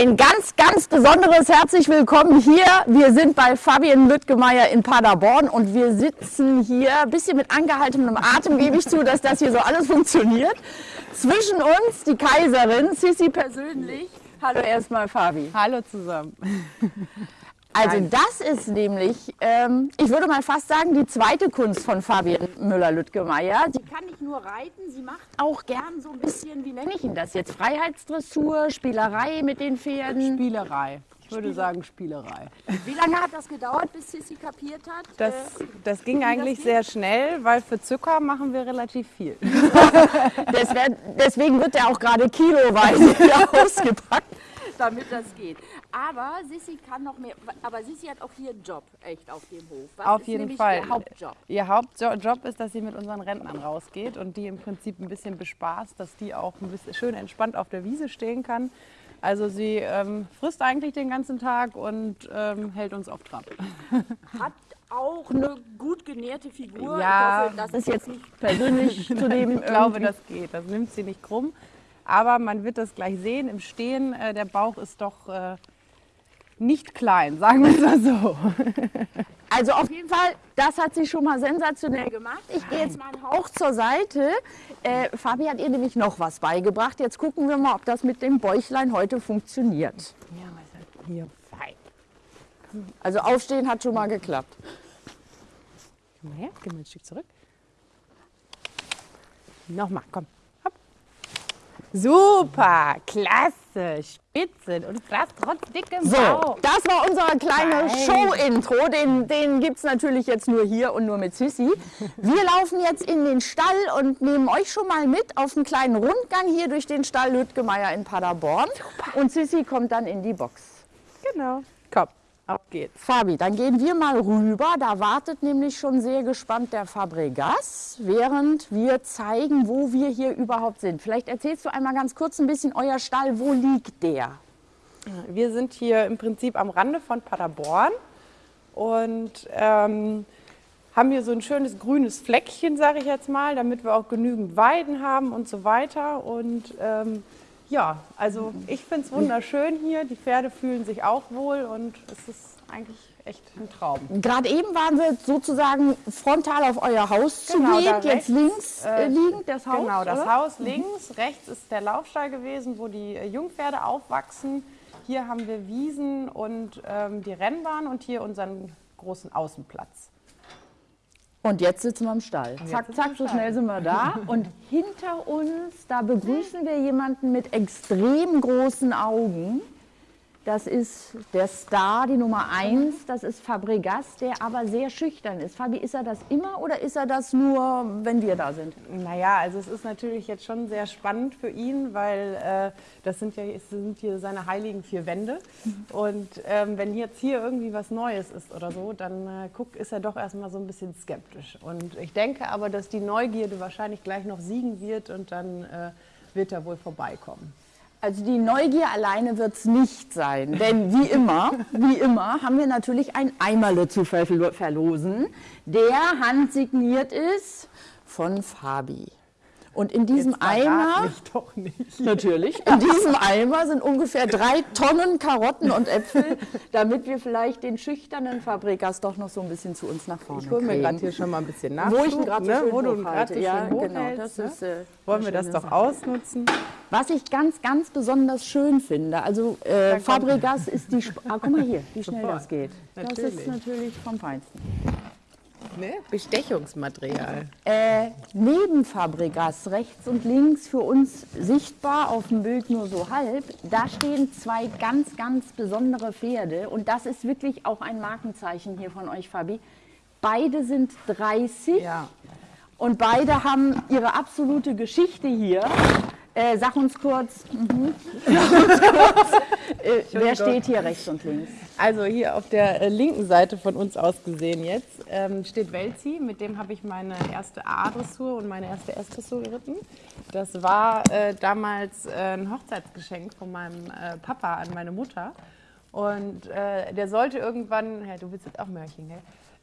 Ein ganz, ganz besonderes herzlich willkommen hier. Wir sind bei Fabian Lüttgemeier in Paderborn und wir sitzen hier ein bisschen mit angehaltenem Atem, gebe ich zu, dass das hier so alles funktioniert. Zwischen uns die Kaiserin, Sissi persönlich. Hallo erstmal Fabi. Hallo zusammen. Also das ist nämlich, ähm, ich würde mal fast sagen, die zweite Kunst von Fabian Müller-Lüttgemeier. Sie kann nicht nur reiten, sie macht auch gern so ein bisschen, wie nenne ich ihn das jetzt, Freiheitsdressur, Spielerei mit den Pferden. Spielerei. Ich würde sagen Spielerei. Wie lange hat das gedauert, bis Sissi kapiert hat? Das, äh, das ging das eigentlich geht? sehr schnell, weil für Zucker machen wir relativ viel. das wär, deswegen wird er auch gerade kiloweise hier ausgepackt, damit das geht. Aber Sissi kann noch mehr, aber Sissi hat auch hier einen Job, echt, auf dem Hof. Was Auf ist jeden Fall. Ihr Hauptjob? Ihr Hauptjob ist, dass sie mit unseren Rentnern rausgeht und die im Prinzip ein bisschen bespaßt, dass die auch ein bisschen schön entspannt auf der Wiese stehen kann. Also sie ähm, frisst eigentlich den ganzen Tag und ähm, hält uns auf Trab. Hat auch eine gut genährte Figur. Ja. Ich hoffe, das ist jetzt nicht persönlich zu dem Ich glaube, das geht. Das nimmt sie nicht krumm. Aber man wird das gleich sehen im Stehen. Äh, der Bauch ist doch äh, nicht klein, sagen wir es mal so. Also auf jeden Fall, das hat sie schon mal sensationell gemacht. Ich gehe jetzt mal einen Hauch zur Seite. Äh, Fabi hat ihr nämlich noch was beigebracht. Jetzt gucken wir mal, ob das mit dem Bäuchlein heute funktioniert. Ja, was hat hier fein. Also aufstehen hat schon mal geklappt. Komm mal her, geh mal ein Stück zurück. Nochmal, komm. Super, klasse, spitze und das trotz dickem So, Bauch. das war unser kleines Fein. Show-Intro. Den, den gibt es natürlich jetzt nur hier und nur mit Sissi. Wir laufen jetzt in den Stall und nehmen euch schon mal mit auf einen kleinen Rundgang hier durch den Stall Lüttgemeier in Paderborn. Und Sissi kommt dann in die Box. Genau. Komm, auf geht's. Fabi, dann gehen wir mal rüber. Da wartet nämlich schon sehr gespannt der Fabregas, während wir zeigen, wo wir hier überhaupt sind. Vielleicht erzählst du einmal ganz kurz ein bisschen euer Stall. Wo liegt der? Wir sind hier im Prinzip am Rande von Paderborn und ähm, haben hier so ein schönes grünes Fleckchen, sage ich jetzt mal, damit wir auch genügend Weiden haben und so weiter. Und ähm, ja, also ich finde es wunderschön hier. Die Pferde fühlen sich auch wohl und es ist eigentlich echt ein Traum. Gerade eben waren wir sozusagen frontal auf euer Haus Genau, zugeht, jetzt rechts, links äh, äh, liegend das Haus. Genau, das oder? Haus links, rechts ist der Laufstall gewesen, wo die äh, Jungpferde aufwachsen. Hier haben wir Wiesen und ähm, die Rennbahn und hier unseren großen Außenplatz. Und jetzt sitzen wir im Stall. Zack, zack, so schnell sind wir da. Und hinter uns, da begrüßen wir jemanden mit extrem großen Augen. Das ist der Star, die Nummer eins. Das ist Fabregas, der aber sehr schüchtern ist. Fabi, ist er das immer oder ist er das nur, wenn wir da sind? Naja, also es ist natürlich jetzt schon sehr spannend für ihn, weil äh, das sind ja sind hier seine heiligen vier Wände. Und ähm, wenn jetzt hier irgendwie was Neues ist oder so, dann äh, guck, ist er doch erstmal so ein bisschen skeptisch. Und ich denke aber, dass die Neugierde wahrscheinlich gleich noch siegen wird und dann äh, wird er wohl vorbeikommen. Also die Neugier alleine wird es nicht sein, denn wie immer, wie immer haben wir natürlich ein Eimerle zu verlo- verlosen, der handsigniert ist von Fabi. Und in diesem Eimer, mich doch nicht. natürlich, in diesem Eimer sind ungefähr drei Tonnen Karotten und Äpfel, damit wir vielleicht den schüchternen Fabrikas doch noch so ein bisschen zu uns nach vorne Ich hole mir kriegen. gerade hier schon mal ein bisschen Nachschub, Wo ich ihn gerade so ne? schön wo du ihn hochhalte. gerade so ja, schön genau, hochhältst, das ist, ne? äh, Wollen wir das doch Sache. ausnutzen? Was ich ganz, ganz besonders schön finde, also äh, Fabregas ist die, Sp ah, guck mal hier, wie schnell Sofort. das geht. Das ist Natürlich. natürlich vom Feinsten. Ne? Bestechungsmaterial. Äh, neben Fabregas, rechts und links für uns sichtbar, auf dem Bild nur so halb, da stehen zwei ganz, ganz besondere Pferde und das ist wirklich auch ein Markenzeichen hier von euch, Fabi. Beide sind 30 Ja. und beide haben ihre absolute Geschichte hier. Äh, sag uns kurz, mhm. sag uns kurz äh, wer steht hier rechts und links? Also hier auf der äh, linken Seite von uns aus gesehen jetzt ähm, steht Welzi, mit dem habe ich meine erste A-Dressur und meine erste S-Dressur geritten. Das war äh, damals äh, ein Hochzeitsgeschenk von meinem äh, Papa an meine Mutter. Und äh, der sollte irgendwann, ja, du willst jetzt auch Mörchen, gell?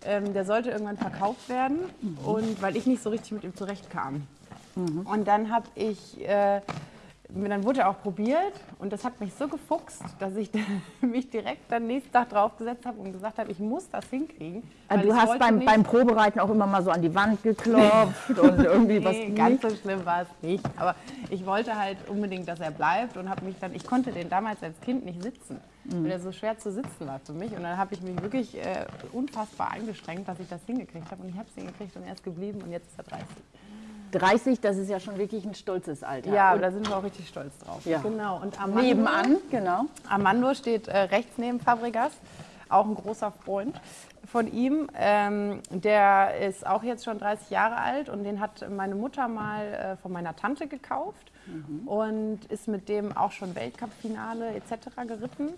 Ähm, der sollte irgendwann verkauft werden und weil ich nicht so richtig mit ihm zurechtkam. Und dann habe ich dann wurde er auch probiert und das hat mich so gefuchst, dass ich mich direkt am nächsten Tag draufgesetzt habe und gesagt habe, ich muss das hinkriegen. Also du hast beim, beim Probereiten auch immer mal so an die Wand geklopft und irgendwie nee, was. ganz so schlimm war es nicht. Aber ich wollte halt unbedingt, dass er bleibt und habe mich dann, ich konnte den damals als Kind nicht sitzen, mhm. weil er so schwer zu sitzen war für mich. Und dann habe ich mich wirklich äh, unfassbar eingestrengt, dass ich das hingekriegt habe. Und ich habe es hingekriegt und er ist geblieben und jetzt ist er 30. 30, das ist ja schon wirklich ein stolzes Alter. Ja, und da sind wir auch richtig stolz drauf. Ja. Genau. Und Armando, nebenan, genau. Armando steht äh, rechts neben Fabregas, auch ein großer Freund von ihm. Ähm, der ist auch jetzt schon 30 Jahre alt und den hat meine Mutter mal äh, von meiner Tante gekauft mhm. und ist mit dem auch schon Weltcup-Finale etc. geritten.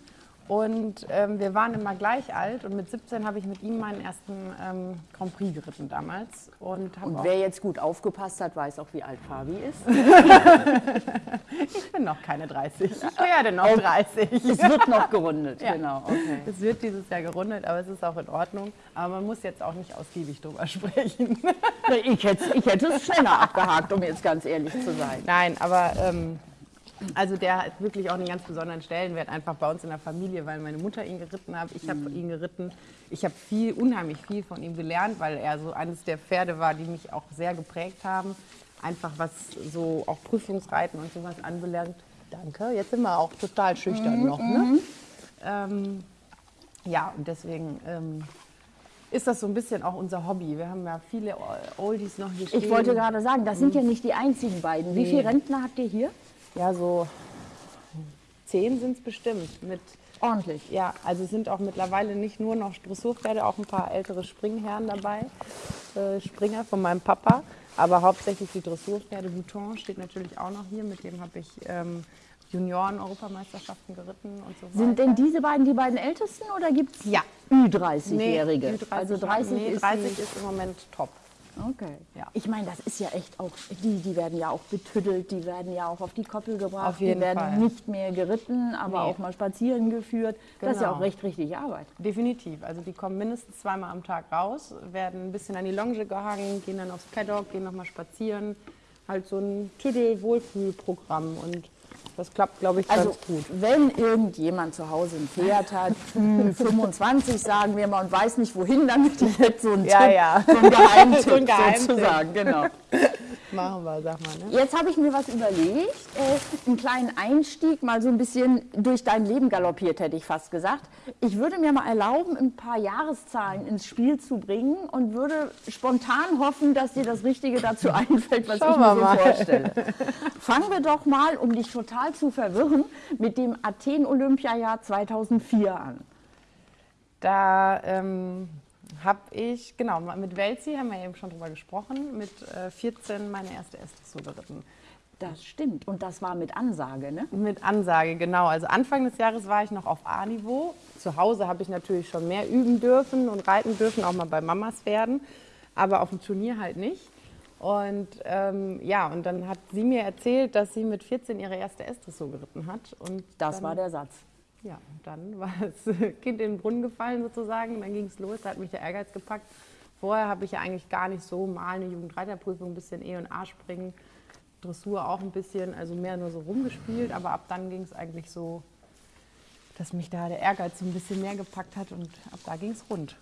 Und ähm, wir waren immer gleich alt und mit 17 habe ich mit ihm meinen ersten ähm, Grand Prix geritten damals. Und, und wer jetzt gut aufgepasst hat, weiß auch, wie alt Fabi ist. ich bin noch keine 30. Ich werde noch 30. Es wird noch gerundet, ja. genau. Okay. Es wird dieses Jahr gerundet, aber es ist auch in Ordnung. Aber man muss jetzt auch nicht ausgiebig drüber sprechen. ich, hätte, ich hätte es schneller abgehakt, um jetzt ganz ehrlich zu sein. Nein, aber ähm, also der hat wirklich auch einen ganz besonderen Stellenwert einfach bei uns in der Familie, weil meine Mutter ihn geritten hat, ich habe mhm. ihn geritten. Ich habe viel, unheimlich viel von ihm gelernt, weil er so eines der Pferde war, die mich auch sehr geprägt haben. Einfach was so auch Prüfungsreiten und sowas anbelangt. Danke. Jetzt sind wir auch total schüchtern mhm. noch. Ne? Mhm. Ähm, ja, und deswegen ähm, ist das so ein bisschen auch unser Hobby. Wir haben ja viele Oldies noch hier stehen. Ich wollte gerade sagen, das sind ja nicht die einzigen beiden. Wie viele Rentner habt ihr hier? Ja, so zehn sind es bestimmt. Mit, Ordentlich. Ja, also sind auch mittlerweile nicht nur noch Dressurpferde, auch ein paar ältere Springherren dabei. Äh, Springer von meinem Papa, aber hauptsächlich die Dressurpferde. Bouton steht natürlich auch noch hier, mit dem habe ich ähm, Junioren-Europameisterschaften geritten und so weiter. Sind denn diese beiden die beiden ältesten oder gibt es ja. Ü30-Jährige? Nee, Ü30, also 30, nee, 30 ist, ist im Moment top. Okay. Ja. Ich meine, das ist ja echt auch, die, die werden ja auch betüttelt, die werden ja auch auf die Koppel gebracht, auf jeden die werden Fall. nicht mehr geritten, aber nee. auch mal spazieren geführt. Genau. Das ist ja auch genau. recht richtig Arbeit. Definitiv. Also die kommen mindestens zweimal am Tag raus, werden ein bisschen an die Longe gehangen, gehen dann aufs Paddock, gehen nochmal spazieren. Halt so ein Tüdel-Wohlfühlprogramm und das klappt, glaube ich, also, ganz gut. Wenn irgendjemand zu Hause ein Pferd hat, 25 sagen wir mal, und weiß nicht wohin damit, ich hätte so einen ja, Tipp, ja. so einen Geheimtipp, so ein Geheimtipp. sozusagen. Genau. Machen wir, sag mal. Ne? Jetzt habe ich mir was überlegt, äh, einen kleinen Einstieg, mal so ein bisschen durch dein Leben galoppiert, hätte ich fast gesagt. Ich würde mir mal erlauben, ein paar Jahreszahlen ins Spiel zu bringen und würde spontan hoffen, dass dir das Richtige dazu einfällt, was Schauen ich mir so mal. vorstelle. Fangen wir doch mal, um dich total zu verwirren, mit dem Athen-Olympiajahr 2004 an. Da ähm, habe ich, genau, mit Welzi haben wir eben schon drüber gesprochen, mit äh, 14 meine erste Estes geritten. Das stimmt. Und das war mit Ansage, ne? Mit Ansage, genau. Also Anfang des Jahres war ich noch auf A-Niveau. Zu Hause habe ich natürlich schon mehr üben dürfen und reiten dürfen, auch mal bei Mamas werden, aber auf dem Turnier halt nicht. Und ähm, ja, und dann hat sie mir erzählt, dass sie mit 14 ihre erste Estes geritten hat. Und das dann, war der Satz. Ja, dann war das Kind in den Brunnen gefallen sozusagen. Dann ging es los, da hat mich der Ehrgeiz gepackt. Vorher habe ich ja eigentlich gar nicht so mal eine Jugendreiterprüfung, ein bisschen E und A springen, Dressur auch ein bisschen, also mehr nur so rumgespielt. Aber ab dann ging es eigentlich so, dass mich da der Ehrgeiz so ein bisschen mehr gepackt hat und ab da ging es rund.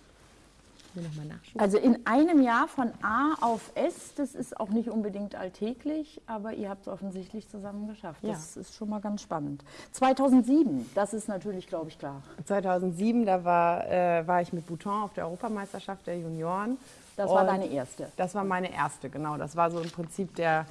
Also in einem Jahr von A auf S, das ist auch nicht unbedingt alltäglich, aber ihr habt es offensichtlich zusammen geschafft. Ja. Das ist schon mal ganz spannend. 2007, das ist natürlich, glaube ich, klar. 2007, da war, äh, war ich mit Bouton auf der Europameisterschaft der Junioren. Das war deine erste? Das war meine erste, genau. Das war so im Prinzip der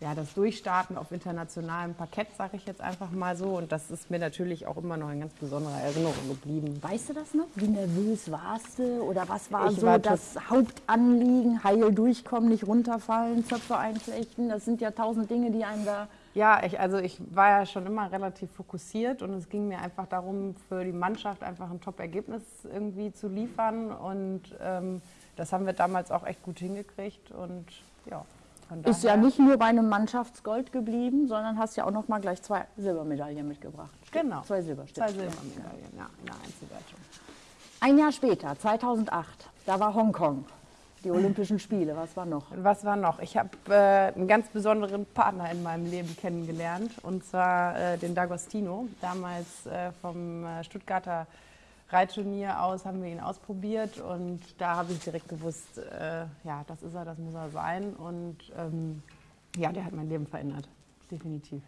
ja, das Durchstarten auf internationalem Parkett, sage ich jetzt einfach mal so. Und das ist mir natürlich auch immer noch in ganz besonderer Erinnerung geblieben. Weißt du das noch? Wie nervös warst du? Oder was war ich so war das Hauptanliegen? Heil durchkommen, nicht runterfallen, Zöpfe einflechten. Das sind ja tausend Dinge, die einem da... Ja, ich, also ich war ja schon immer relativ fokussiert und es ging mir einfach darum, für die Mannschaft einfach ein Top-Ergebnis irgendwie zu liefern. Und ähm, das haben wir damals auch echt gut hingekriegt. Und ja, ist ja nicht nur bei einem Mannschaftsgold geblieben, sondern hast ja auch noch mal gleich zwei Silbermedaillen mitgebracht. Genau. Zwei Silberstücke. Zwei Silbermedaillen, ja, in der Einzelwertung. Ein Jahr später, 2008, da war Hongkong. die Olympischen Spiele. Was war noch? Was war noch? Ich habe äh, einen ganz besonderen Partner in meinem Leben kennengelernt, und zwar äh, den D'Agostino. Damals äh, vom äh, Stuttgarter Reitturnier aus haben wir ihn ausprobiert und da habe ich direkt gewusst, äh, ja, das ist er, das muss er sein. Und ähm, ja, der hat mein Leben verändert, definitiv.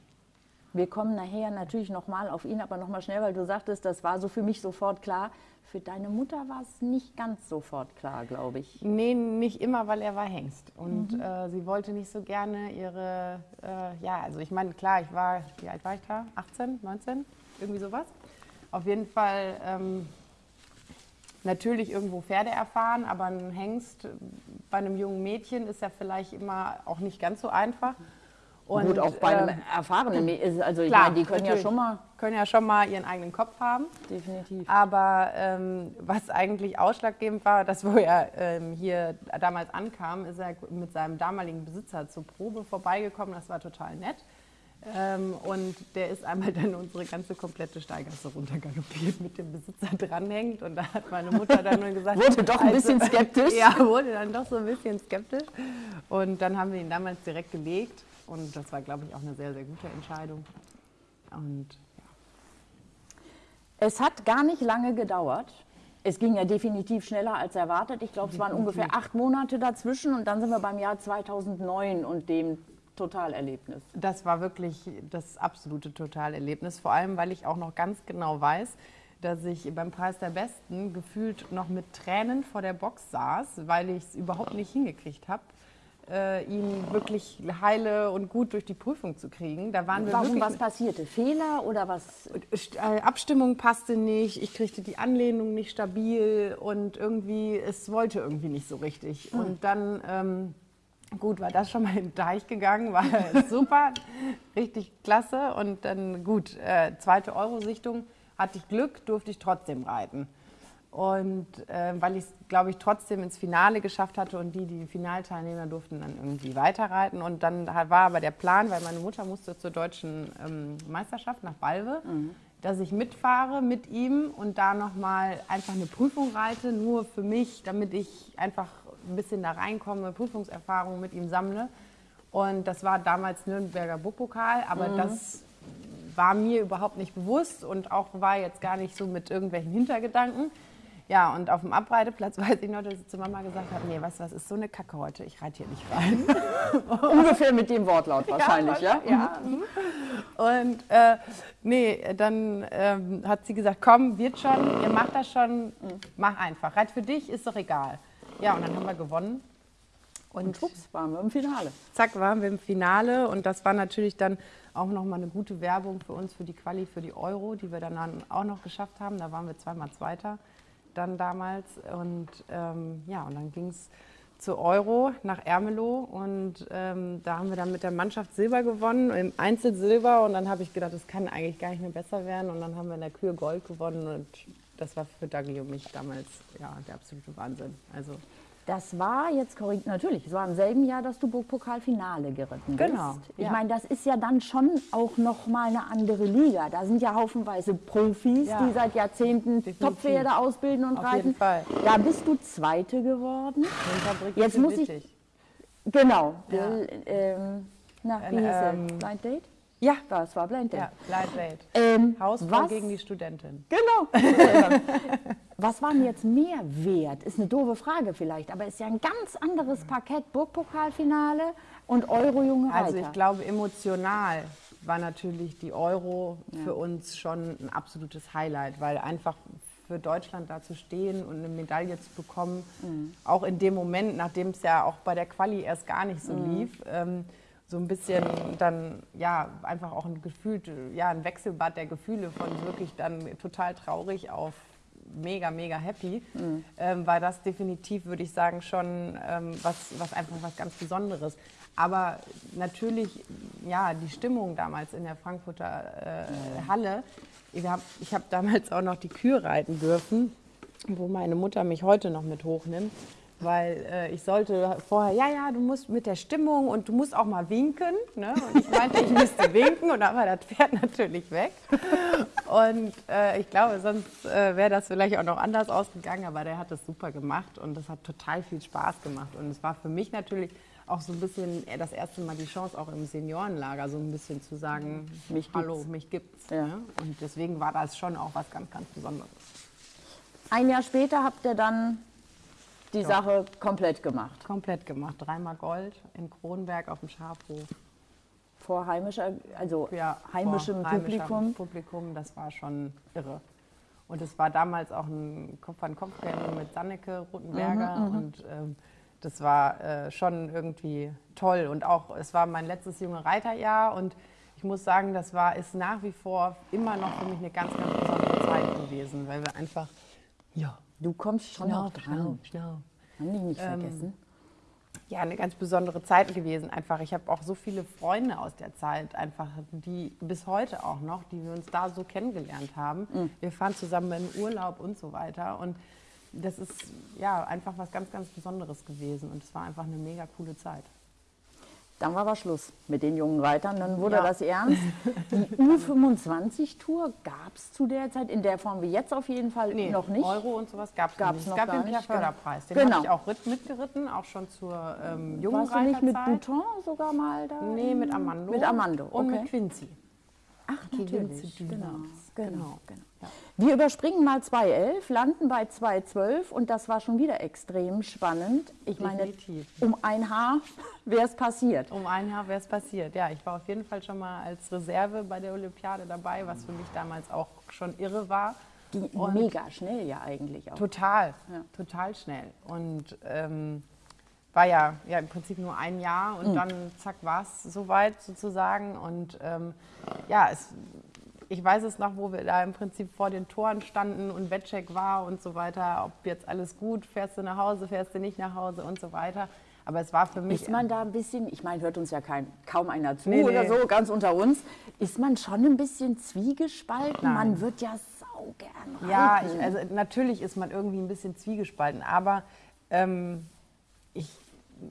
Wir kommen nachher natürlich nochmal auf ihn, aber nochmal schnell, weil du sagtest, das war so für mich sofort klar. Für deine Mutter war es nicht ganz sofort klar, glaube ich. Nee, nicht immer, weil er war Hengst. Und mhm. äh, sie wollte nicht so gerne ihre, äh, ja, also ich meine, klar, ich war, wie alt war ich da? 18, 19? Irgendwie sowas. Auf jeden Fall ähm, natürlich irgendwo Pferde erfahren, aber ein Hengst bei einem jungen Mädchen ist ja vielleicht immer auch nicht ganz so einfach. Und, Gut, auch bei einem ähm, erfahrenen Mädchen, also ich klar, meine, die können ja schon mal können ja schon mal ihren eigenen Kopf haben. Definitiv. Aber ähm, was eigentlich ausschlaggebend war, dass wo er ähm, hier damals ankam, ist er mit seinem damaligen Besitzer zur Probe vorbeigekommen. Das war total nett. Ähm, und der ist einmal dann unsere ganze komplette Steigasse runtergaloppiert mit dem Besitzer dranhängt. Und da hat meine Mutter dann nur gesagt. wurde doch ein also, bisschen skeptisch. Ja, wurde dann doch so ein bisschen skeptisch. Und dann haben wir ihn damals direkt gelegt. Und das war, glaube ich, auch eine sehr, sehr gute Entscheidung. Und ja. Es hat gar nicht lange gedauert. Es ging ja definitiv schneller als erwartet. Ich glaube, es waren ungefähr acht Monate dazwischen und dann sind wir beim Jahr 2009 und dem Totalerlebnis. Das war wirklich das absolute Totalerlebnis, vor allem weil ich auch noch ganz genau weiß, dass ich beim Preis der Besten gefühlt noch mit Tränen vor der Box saß, weil ich es überhaupt nicht hingekriegt habe, äh, ihn wirklich heile und gut durch die Prüfung zu kriegen. Da waren wir Warum was passierte? Fehler oder was? Äh, Abstimmung passte nicht, ich kriegte die Anlehnung nicht stabil und irgendwie, es wollte irgendwie nicht so richtig. Hm. Und dann ähm, Gut, war das schon mal in den Deich gegangen, war super, richtig klasse. Und dann gut, äh, zweite Euro-Sichtung, hatte ich Glück, durfte ich trotzdem reiten. Und äh, weil ich es, glaube ich, trotzdem ins Finale geschafft hatte und die, die Finalteilnehmer durften dann irgendwie weiterreiten. Und dann war aber der Plan, weil meine Mutter musste zur deutschen ähm, Meisterschaft nach Balve, mhm. dass ich mitfahre mit ihm und da nochmal einfach eine Prüfung reite, nur für mich, damit ich einfach ein bisschen da reinkomme, Prüfungserfahrung mit ihm sammle. Und das war damals Nürnberger Burgpokal, aber mhm. das war mir überhaupt nicht bewusst und auch war jetzt gar nicht so mit irgendwelchen Hintergedanken. Ja, und auf dem Abreiteplatz weiß ich noch, dass ich zu Mama gesagt habe, nee, weißt du was, ist so eine Kacke heute, ich reite hier nicht rein. Ungefähr mit dem Wortlaut wahrscheinlich, ja? Ja. ja. Mhm. Und äh, nee, dann ähm, hat sie gesagt, komm, wird schon, ihr macht das schon, mach einfach. Reit für dich, ist doch egal. Ja, und dann haben wir gewonnen. Und, und schwupps, waren wir im Finale. Zack, waren wir im Finale. Und das war natürlich dann auch nochmal eine gute Werbung für uns, für die Quali, für die Euro, die wir dann auch noch geschafft haben. Da waren wir zweimal Zweiter dann damals. Und ähm, ja, und dann ging es zur Euro nach Ermelo und ähm, da haben wir dann mit der Mannschaft Silber gewonnen, im Einzel Silber und dann habe ich gedacht, das kann eigentlich gar nicht mehr besser werden und dann haben wir in der Kühe Gold gewonnen und das war für Dagi und mich damals ja, der absolute Wahnsinn. Also das war jetzt korrekt, natürlich, es war im selben Jahr, dass du Burgpokalfinale geritten bist. Genau. Ich ja. meine, das ist ja dann schon auch noch mal eine andere Liga. Da sind ja haufenweise Profis, ja. die seit Jahrzehnten Toppferde ausbilden und Auf reiten. Jeden Fall. Da bist du Zweite geworden. Jetzt muss ich. Genau. Ja. Ähm, na, wie hieß ähm, Blind Date? Ja, das war Blind Date. Ja, Blind Date. Ähm, Hausfrau gegen die Studentin. Genau. was war mir jetzt mehr wert? Ist eine doofe Frage vielleicht, aber ist ja ein ganz anderes Parkett. Burgpokalfinale und Euro-Junge Reiter. Also ich glaube, emotional war natürlich die Euro ja. für uns schon ein absolutes Highlight, weil einfach für Deutschland da zu stehen und eine Medaille zu bekommen, mhm. auch in dem Moment, nachdem es ja auch bei der Quali erst gar nicht so mhm. lief, ähm, so ein bisschen dann ja einfach auch ein Gefühl, ja ein Wechselbad der Gefühle von wirklich dann total traurig auf mega, mega happy, mhm. ähm, war das definitiv, würde ich sagen, schon ähm, was, was einfach was ganz Besonderes. Aber natürlich, ja, die Stimmung damals in der Frankfurter äh, Halle, ich habe ich hab damals auch noch die Kühe reiten dürfen, wo meine Mutter mich heute noch mit hochnimmt. Weil äh, ich sollte vorher, ja, ja, du musst mit der Stimmung und du musst auch mal winken. Ne? Und ich meinte, ich müsste winken und war das Pferd natürlich weg. Und äh, ich glaube, sonst äh, wäre das vielleicht auch noch anders ausgegangen, aber der hat das super gemacht und das hat total viel Spaß gemacht. Und es war für mich natürlich auch so ein bisschen äh, das erste Mal die Chance, auch im Seniorenlager so ein bisschen zu sagen, mich hallo, gibt's. mich gibt's. Ja. Ne? Und deswegen war das schon auch was ganz, ganz Besonderes. Ein Jahr später habt ihr dann die ja. Sache komplett gemacht. Komplett gemacht. Dreimal Gold in Kronberg auf dem Schafhof. Vor heimischer, also ja, heimischem Publikum. Publikum, das war schon irre. Und es war damals auch ein Kopf-an-Kopf-Rennen mit Sanneke Rotenberger. Mhm, mhm, und ähm, das war äh, schon irgendwie toll. Und auch, es war mein letztes junge Reiterjahr. Und ich muss sagen, das war, ist nach wie vor immer noch für mich eine ganz, ganz besondere Zeit gewesen, weil wir einfach ja. Du kommst schon schlau, noch dran. Schlau, schlau. Haben die nicht ähm, vergessen? Ja, eine ganz besondere Zeit gewesen. Einfach, ich habe auch so viele Freunde aus der Zeit, einfach, die bis heute auch noch, die wir uns da so kennengelernt haben. Mhm. Wir fahren zusammen in Urlaub und so weiter. Und das ist ja einfach was ganz, ganz Besonderes gewesen. Und es war einfach eine mega coole Zeit. Dann war aber Schluss mit den jungen Reitern, dann wurde ja. das ernst. Die U25-Tour gab es zu der Zeit in der Form wie jetzt auf jeden Fall nee, noch nicht. Euro und sowas gab es nicht. Es gab den Per Förderpreis, den genau. habe ich auch mitgeritten, auch schon zur ähm, jungen Warst du nicht mit Bouton sogar mal da? Nee, mit Amando. Mit Amando, okay. Und mit Quincy. Ach, natürlich, genau, genau, genau. genau. Ja. Wir überspringen mal 2.11, landen bei 2.12 und das war schon wieder extrem spannend. Ich Definitiv. meine, um ein Haar wäre es passiert. Um ein Haar wäre es passiert, ja. Ich war auf jeden Fall schon mal als Reserve bei der Olympiade dabei, was für mich damals auch schon irre war. Ging und mega schnell ja eigentlich auch. Total, ja. total schnell. Und ähm, war ja, ja im Prinzip nur ein Jahr und mhm. dann zack war es soweit sozusagen. Und ähm, ja, es, ich weiß es noch, wo wir da im Prinzip vor den Toren standen und Wettcheck war und so weiter, ob jetzt alles gut, fährst du nach Hause, fährst du nicht nach Hause und so weiter. Aber es war für mich. Ist man da ein bisschen, ich meine, hört uns ja kein, kaum einer zu nee, oder nee. so, ganz unter uns, ist man schon ein bisschen zwiegespalten? Nein. Man wird ja sau gern reiten. Ja, ich, also natürlich ist man irgendwie ein bisschen zwiegespalten, aber ähm,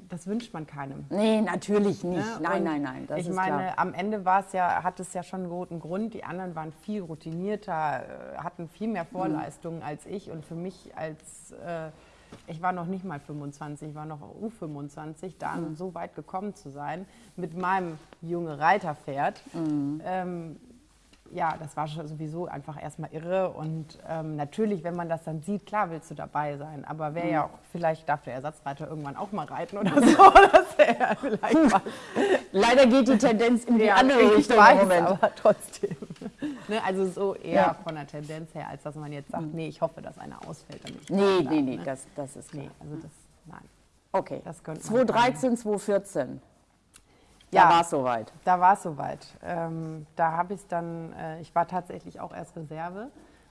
das wünscht man keinem. Nee, natürlich nicht. Ne? Nein, nein, nein. ich meine, klar. am Ende war es ja, hat es ja schon einen guten Grund. Die anderen waren viel routinierter, äh, hatten viel mehr mhm. Vorleistungen mhm. als ich. Und für mich als, äh, ich war noch nicht mal 25, ich war noch U25, da mhm. so weit gekommen zu sein, mit meinem junge Reiterpferd. Mhm. Ähm, ja, das war sowieso einfach erstmal irre. Und ähm, natürlich, wenn man das dann sieht, klar willst du dabei sein. Aber wäre ja mhm. auch, vielleicht darf der Ersatzreiter irgendwann auch mal reiten oder so. das ja vielleicht mal. Leider geht die Tendenz in die ja, andere Richtung weiß, Moment. Aber trotzdem. ne, also so eher ja. von der Tendenz her, als dass man jetzt sagt, mhm. nee, ich hoffe, dass einer ausfällt. Damit nee, nee, nee, ne? das, das ist klar. Nee, also das, nein. Okay, das 2013, 2014. Ja, da war es soweit. Da war es soweit. Ähm, da habe ich es dann, äh, ich war tatsächlich auch erst Reserve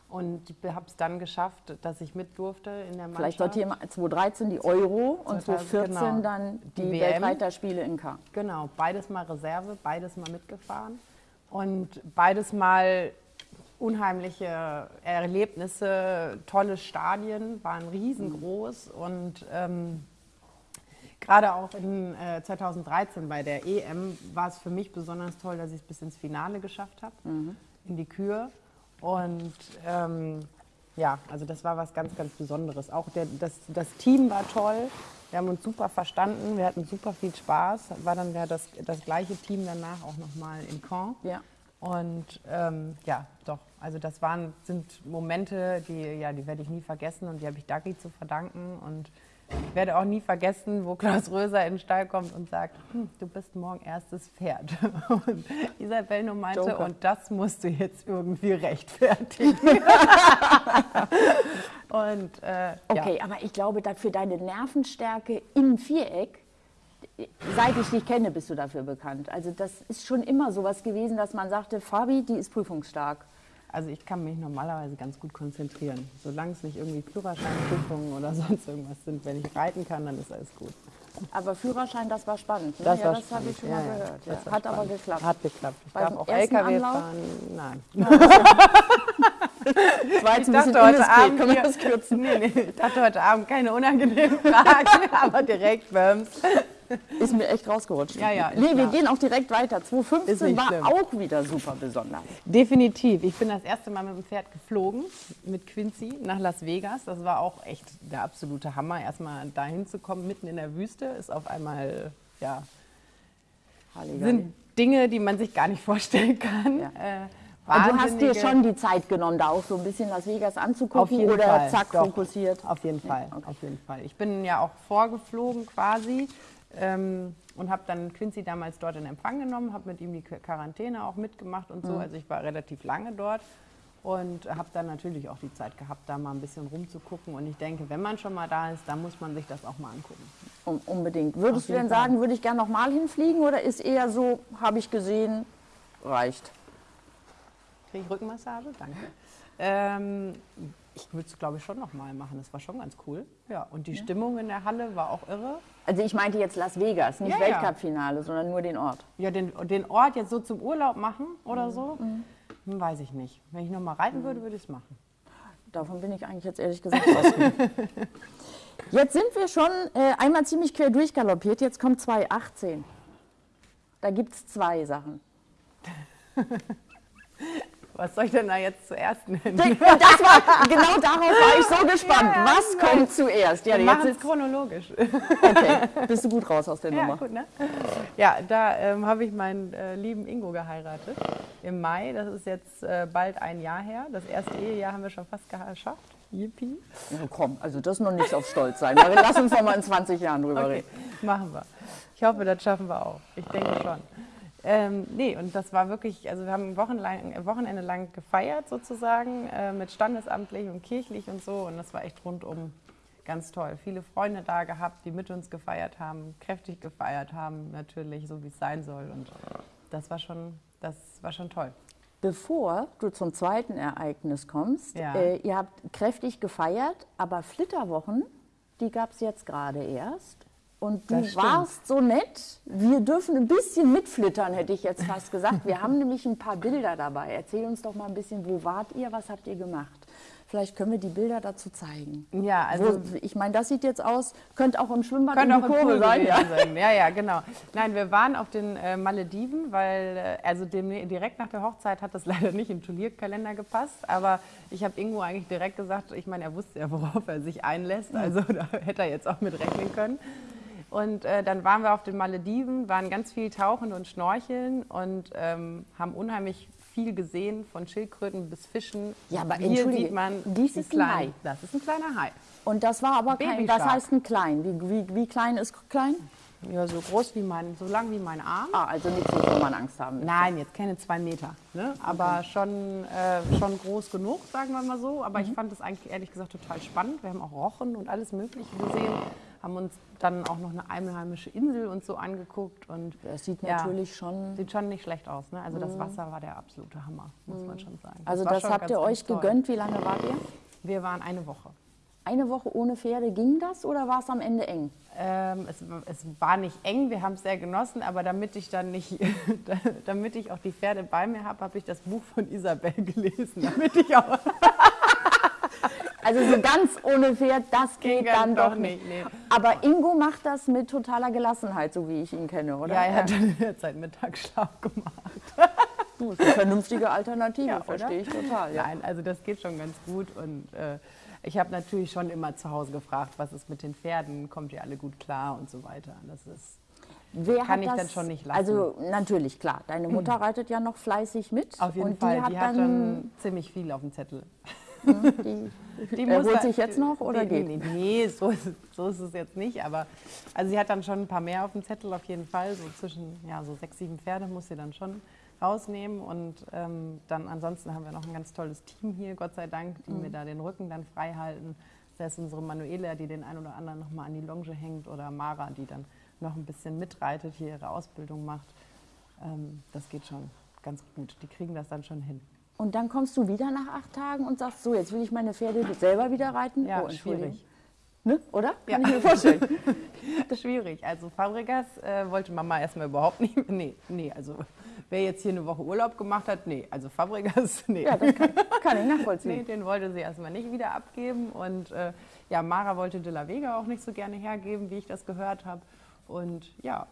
und habe es dann geschafft, dass ich mit durfte in der Mannschaft. Vielleicht dort hier 2013 die Euro und 2014 genau, dann die, die Weltreiterspiele in K. Genau, beides mal Reserve, beides mal mitgefahren und beides mal unheimliche Erlebnisse, tolle Stadien, waren riesengroß und ähm, Gerade auch in äh, 2013 bei der EM war es für mich besonders toll, dass ich es bis ins Finale geschafft habe, mhm. in die Kür. Und ähm, ja, also das war was ganz, ganz Besonderes. Auch der, das, das Team war toll. Wir haben uns super verstanden, wir hatten super viel Spaß. War dann ja das, das gleiche Team danach auch nochmal in Caen. Ja. Und ähm, ja, doch, also das waren, sind Momente, die, ja, die werde ich nie vergessen und die habe ich Dagi zu verdanken. Und ich werde auch nie vergessen, wo Klaus Röser in den Stall kommt und sagt, hm, du bist morgen erstes Pferd. Und Isabel nur meinte, Joker. und das musst du jetzt irgendwie rechtfertigen. und, äh, okay, ja. aber ich glaube, für deine Nervenstärke im Viereck, seit ich dich kenne, bist du dafür bekannt. Also das ist schon immer so was gewesen, dass man sagte, Fabi, die ist prüfungsstark. Also ich kann mich normalerweise ganz gut konzentrieren. Solange es nicht irgendwie Führerscheinprüfungen oder sonst irgendwas sind. Wenn ich reiten kann, dann ist alles gut. Aber Führerschein, das war spannend. Ne? Das, ja, das habe ich schon mal ja, gehört. Ja. Hat spannend. aber geklappt. Hat geklappt. Ich Beim darf auch LKW Anlauf? fahren. Nein. Das war jetzt Ich dachte heute. Abend, Können wir hier- das kürzen? Nee, nee, ich dachte heute Abend keine unangenehmen Fragen, aber direkt Böms. Ist mir echt rausgerutscht. Ja, ja, Nee, wir gehen auch direkt weiter. Ist 2015 nicht war schlimm. auch wieder super besonders. Definitiv. Ich bin das erste Mal mit dem Pferd geflogen, mit Quincy, nach Las Vegas. Das war auch echt der absolute Hammer. Erstmal dahin zu kommen, mitten in der Wüste, ist auf einmal, ja, Halligalli. sind Dinge, die man sich gar nicht vorstellen kann. Ja. Äh, Also du hast dir schon die Zeit genommen, da auch so ein bisschen Las Vegas anzugucken oder Fall. zack Doch. fokussiert? Auf jeden Fall, okay. auf jeden Fall. Ich bin ja auch vorgeflogen quasi ähm, und habe dann Quincy damals dort in Empfang genommen, habe mit ihm die Qu- Quarantäne auch mitgemacht und so. Also ich war relativ lange dort und habe dann natürlich auch die Zeit gehabt, da mal ein bisschen rumzugucken. Und ich denke, wenn man schon mal da ist, dann muss man sich das auch mal angucken. Um, unbedingt. Würdest du denn Fall. sagen, würde ich gerne nochmal hinfliegen oder ist eher so, habe ich gesehen, reicht? Kriege ich Rückenmassage? Danke. Ähm, ich würde es, glaube ich, schon nochmal machen. Das war schon ganz cool. Ja, und die Stimmung in der Halle war auch irre. Also ich meinte jetzt Las Vegas, nicht Ja, ja. Weltcup-Finale, sondern nur den Ort. Ja, den, den Ort jetzt so zum Urlaub machen oder so, hm, weiß ich nicht. Wenn ich nochmal reiten würde, würde ich es machen. Davon bin ich eigentlich jetzt ehrlich gesagt ausgegangen. Jetzt sind wir schon äh, einmal ziemlich quer durchgaloppiert, jetzt kommt 2018. Da gibt es zwei Sachen. Was soll ich denn da jetzt zuerst nennen? Das war, genau darauf war ich so gespannt. Ja, Was kommt zuerst? Ja, Wir jetzt machen es ist, chronologisch. okay, bist du gut raus aus der Ja, Nummer. gut, ne? Ja, da ähm, habe ich meinen äh, lieben Ingo geheiratet im Mai. Das ist jetzt äh, bald ein Jahr her. Das erste Ehejahr haben wir schon fast geschafft. Yippie. Ja, komm, also das ist noch nichts auf Stolz sein. Aber lass uns noch mal in 20 Jahren drüber Okay, reden. machen wir. Ich hoffe, das schaffen wir auch. Ich denke schon. Ähm, nee, und das war wirklich, also wir haben wochenlang, äh, Wochenende lang gefeiert sozusagen, äh, mit standesamtlich und kirchlich und so. Und das war echt rundum ganz toll. Viele Freunde da gehabt, die mit uns gefeiert haben, kräftig gefeiert haben, natürlich, so wie es sein soll. Und das war schon, das war schon toll. Bevor du zum zweiten Ereignis kommst, Ja. äh, ihr habt kräftig gefeiert, aber Flitterwochen, die gab es jetzt gerade erst. Und du warst so nett, wir dürfen ein bisschen mitflittern, hätte ich jetzt fast gesagt. Wir haben nämlich ein paar Bilder dabei. Erzähl uns doch mal ein bisschen, wo wart ihr, was habt ihr gemacht? Vielleicht können wir die Bilder dazu zeigen. Ja, also Wo, ich meine, das sieht jetzt aus, könnte auch im Schwimmbad Könnte in auch die Kurve sein. Ja. sein. Ja, ja, genau. Nein, wir waren auf den äh, Malediven, weil äh, also dem, direkt nach der Hochzeit hat das leider nicht im Turnierkalender gepasst. Aber ich habe Ingo eigentlich direkt gesagt, ich meine, er wusste ja, worauf er sich einlässt. Also da hätte er jetzt auch mit rechnen können. Und äh, dann waren wir auf den Malediven, waren ganz viel tauchen und schnorcheln und ähm, haben unheimlich viel gesehen, von Schildkröten bis Fischen. Ja, aber Hier sieht man dies die ist ein Hai. Das ist ein kleiner Hai. Und das war aber kein, das Babyshark. heißt ein klein. Wie, wie, wie klein ist klein? Ja, so groß wie mein, so lang wie mein Arm. Ah, also nichts, wovor man Angst haben müsste. Nein, jetzt keine zwei Meter, ne? aber schon, äh, schon groß genug, sagen wir mal so. Aber Mhm. ich fand es eigentlich ehrlich gesagt total spannend. Wir haben auch Rochen und alles Mögliche gesehen, haben uns dann auch noch eine einheimische Insel und so angeguckt. Und Das sieht Ja. natürlich schon. sieht schon nicht schlecht aus. Ne? Also das Wasser war der absolute Hammer, muss man schon sagen. Also war das habt ihr euch toll. gegönnt. Wie lange wart ihr? Wir waren eine Woche. Eine Woche ohne Pferde, ging das oder war es am Ende eng? Ähm, es, es war nicht eng, wir haben es sehr genossen, aber damit ich dann nicht, damit ich auch die Pferde bei mir habe, habe ich das Buch von Isabel gelesen, damit ich auch Also so ganz ohne Pferd, das geht Ging dann doch doch nicht. nee. Aber Ingo macht das mit totaler Gelassenheit, so wie ich ihn kenne, oder? Ja, er hat dann derzeit Mittagsschlaf gemacht. Du, ist eine vernünftige Alternative, Ja, verstehe ich total. Ja. Nein, also das geht schon ganz gut und äh, ich habe natürlich schon immer zu Hause gefragt, was ist mit den Pferden, kommt ihr alle gut klar und so weiter. Das ist Wer Kann ich das, dann schon nicht lassen. Also natürlich, klar, deine Mutter reitet ja noch fleißig mit. auf jeden und Fall, Die hat die hat dann, dann ziemlich viel auf dem Zettel. die, Die Er muss holt sich jetzt noch oder nee, geht? Nee, nee so, ist, es- so ist es jetzt nicht. Aber also sie hat dann schon ein paar mehr auf dem Zettel auf jeden Fall. So zwischen ja, so sechs, sieben Pferde muss sie dann schon rausnehmen. Und ähm, dann ansonsten haben wir noch ein ganz tolles Team hier, Gott sei Dank, die Mhm. mir da den Rücken dann frei halten. Das ist unsere Manuela, die den ein oder anderen nochmal an die Longe hängt. Oder Mara, die dann noch ein bisschen mitreitet, hier ihre Ausbildung macht. Ähm, das geht schon ganz gut. Die kriegen das dann schon hin. Und dann kommst du wieder nach acht Tagen und sagst, so, jetzt will ich meine Pferde selber wieder reiten. Ja, oh, schwierig. Ne? Oder? Kann Ja. ich mir vorstellen. Das ist schwierig. Also Fabregas äh, wollte Mama erstmal überhaupt nicht. Nee, nee, also wer jetzt hier eine Woche Urlaub gemacht hat, nee. Also Fabregas, nee. Ja, das kann, kann ich nachvollziehen. Nee, den wollte sie erstmal nicht wieder abgeben. Und äh, ja, Mara wollte De La Vega auch nicht so gerne hergeben, wie ich das gehört habe. Und ja,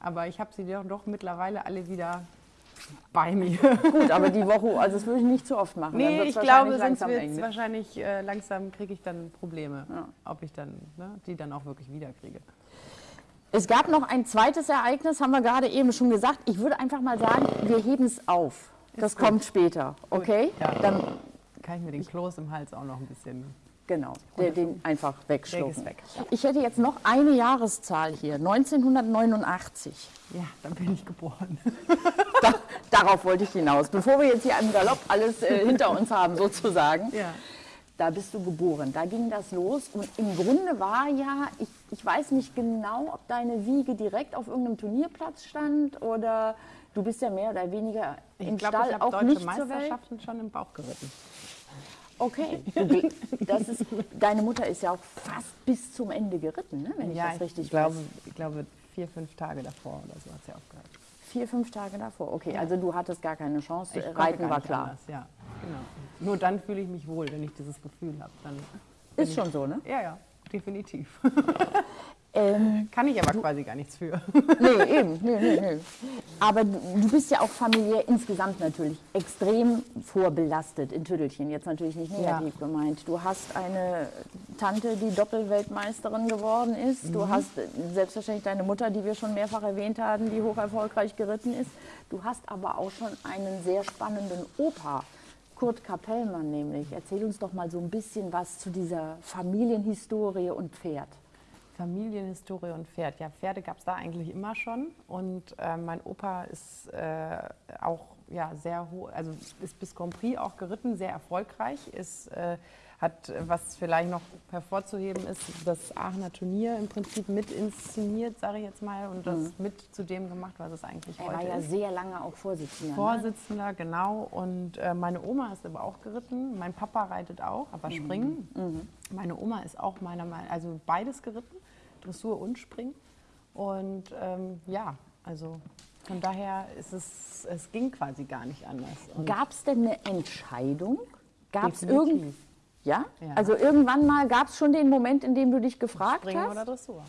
aber ich habe sie doch, doch mittlerweile alle wieder bei mir. Gut, aber die Woche, also das würde ich nicht zu oft machen. Nee, ich wahrscheinlich glaube, sonst langsam wird es ne? wahrscheinlich äh, langsam kriege ich dann Probleme, Ja. ob ich dann ne, die dann auch wirklich wieder kriege. Es gab noch ein zweites Ereignis, haben wir gerade eben schon gesagt. Ich würde einfach mal sagen, wir heben es auf. Das gut. kommt später, okay? Ja. Dann, Kann ich mir den Kloß im Hals auch noch ein bisschen. genau, der, den einfach wegschlucken. ist weg. Ich hätte jetzt noch eine Jahreszahl hier, 1989. Ja, dann bin ich geboren. Da, darauf wollte ich hinaus. Bevor wir jetzt hier im Galopp alles äh, hinter uns haben, sozusagen. Ja. Da bist du geboren, da ging das los und im Grunde war ja, ich, ich weiß nicht genau, ob deine Wiege direkt auf irgendeinem Turnierplatz stand oder du bist ja mehr oder weniger im Ich glaube, Stall ich auch deutsche nicht zur Welt. Meisterschaften schon im Bauch geritten. Okay, das ist, deine Mutter ist ja auch fast bis zum Ende geritten, ne? wenn ich ja, das richtig ich glaube, weiß. ich glaube, vier, fünf Tage davor oder so hat sie aufgehört. Vier, fünf Tage davor. Okay, also du hattest gar keine Chance. Ich Reiten war klar. Anders, ja, genau. Nur dann fühle ich mich wohl, wenn ich dieses Gefühl habe. Dann Ist schon so, ne? Ja, ja, definitiv. Ähm, Kann ich aber quasi gar nichts für. nee, eben. Nee, nee, nee. Aber du, du bist ja auch familiär insgesamt natürlich extrem vorbelastet in Tüttelchen. Jetzt natürlich nicht negativ gemeint. Du hast eine Tante, die Doppelweltmeisterin geworden ist. Du hast äh, selbstverständlich deine Mutter, die wir schon mehrfach erwähnt haben, die hoch erfolgreich geritten ist. Du hast aber auch schon einen sehr spannenden Opa. Kurt Kapellmann nämlich. Erzähl uns doch mal so ein bisschen was zu dieser Familienhistorie und Pferd. Familienhistorie und Pferd. Ja, Pferde gab es da eigentlich immer schon. Und äh, mein Opa ist äh, auch ja, sehr hoch, also ist bis Grand Prix auch geritten, sehr erfolgreich. Ist, äh, hat, was vielleicht noch hervorzuheben ist, das Aachener Turnier im Prinzip mit inszeniert, sage ich jetzt mal, und das mit zu dem gemacht, was es eigentlich Er war heute ja ist. sehr lange auch Vorsitzender. ne? Vorsitzender, genau. Und äh, meine Oma ist aber auch geritten. Mein Papa reitet auch, aber springen. Meine Oma ist auch meiner Meinung also beides geritten, Dressur und Springen. Und ähm, ja, also von daher ist es, es ging quasi gar nicht anders. Gab es denn eine Entscheidung? Gab es Definitiv. irgend ja? Ja. Also irgendwann mal gab es schon den Moment, in dem du dich gefragt Springen hast? oder Dressur?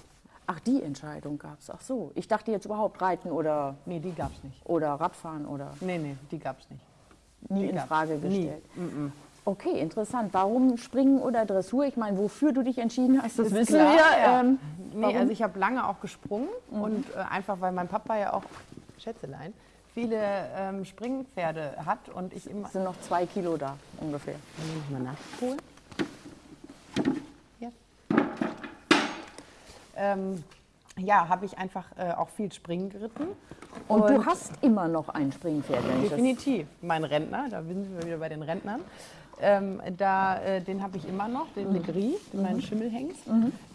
Ach, die Entscheidung gab es. Ach so. Ich dachte jetzt überhaupt Reiten oder, Nee, die gab es nicht. oder Radfahren oder Nee, nee, die gab es nicht. nie Die in. Frage Nie. gestellt. Okay, interessant. Warum Springen oder Dressur? Ich meine, wofür du dich entschieden hast, das Ist wissen klar, wir. ja. Ähm, Nee, also ich habe lange auch gesprungen und äh, einfach, weil mein Papa ja auch, Schätzelein, viele ähm, Springpferde hat und ich immer... es sind noch zwei Kilo da ungefähr. Muss ich mal nachholen? Ja. Ähm, ja, habe ich einfach äh, auch viel Springen geritten. Und, du hast immer noch ein Springpferd, wenn Definitiv. Mein Rentner, da sind wir wieder bei den Rentnern. Ähm, da, äh, den habe ich immer noch, den Legris, den meinen Schimmelhengst.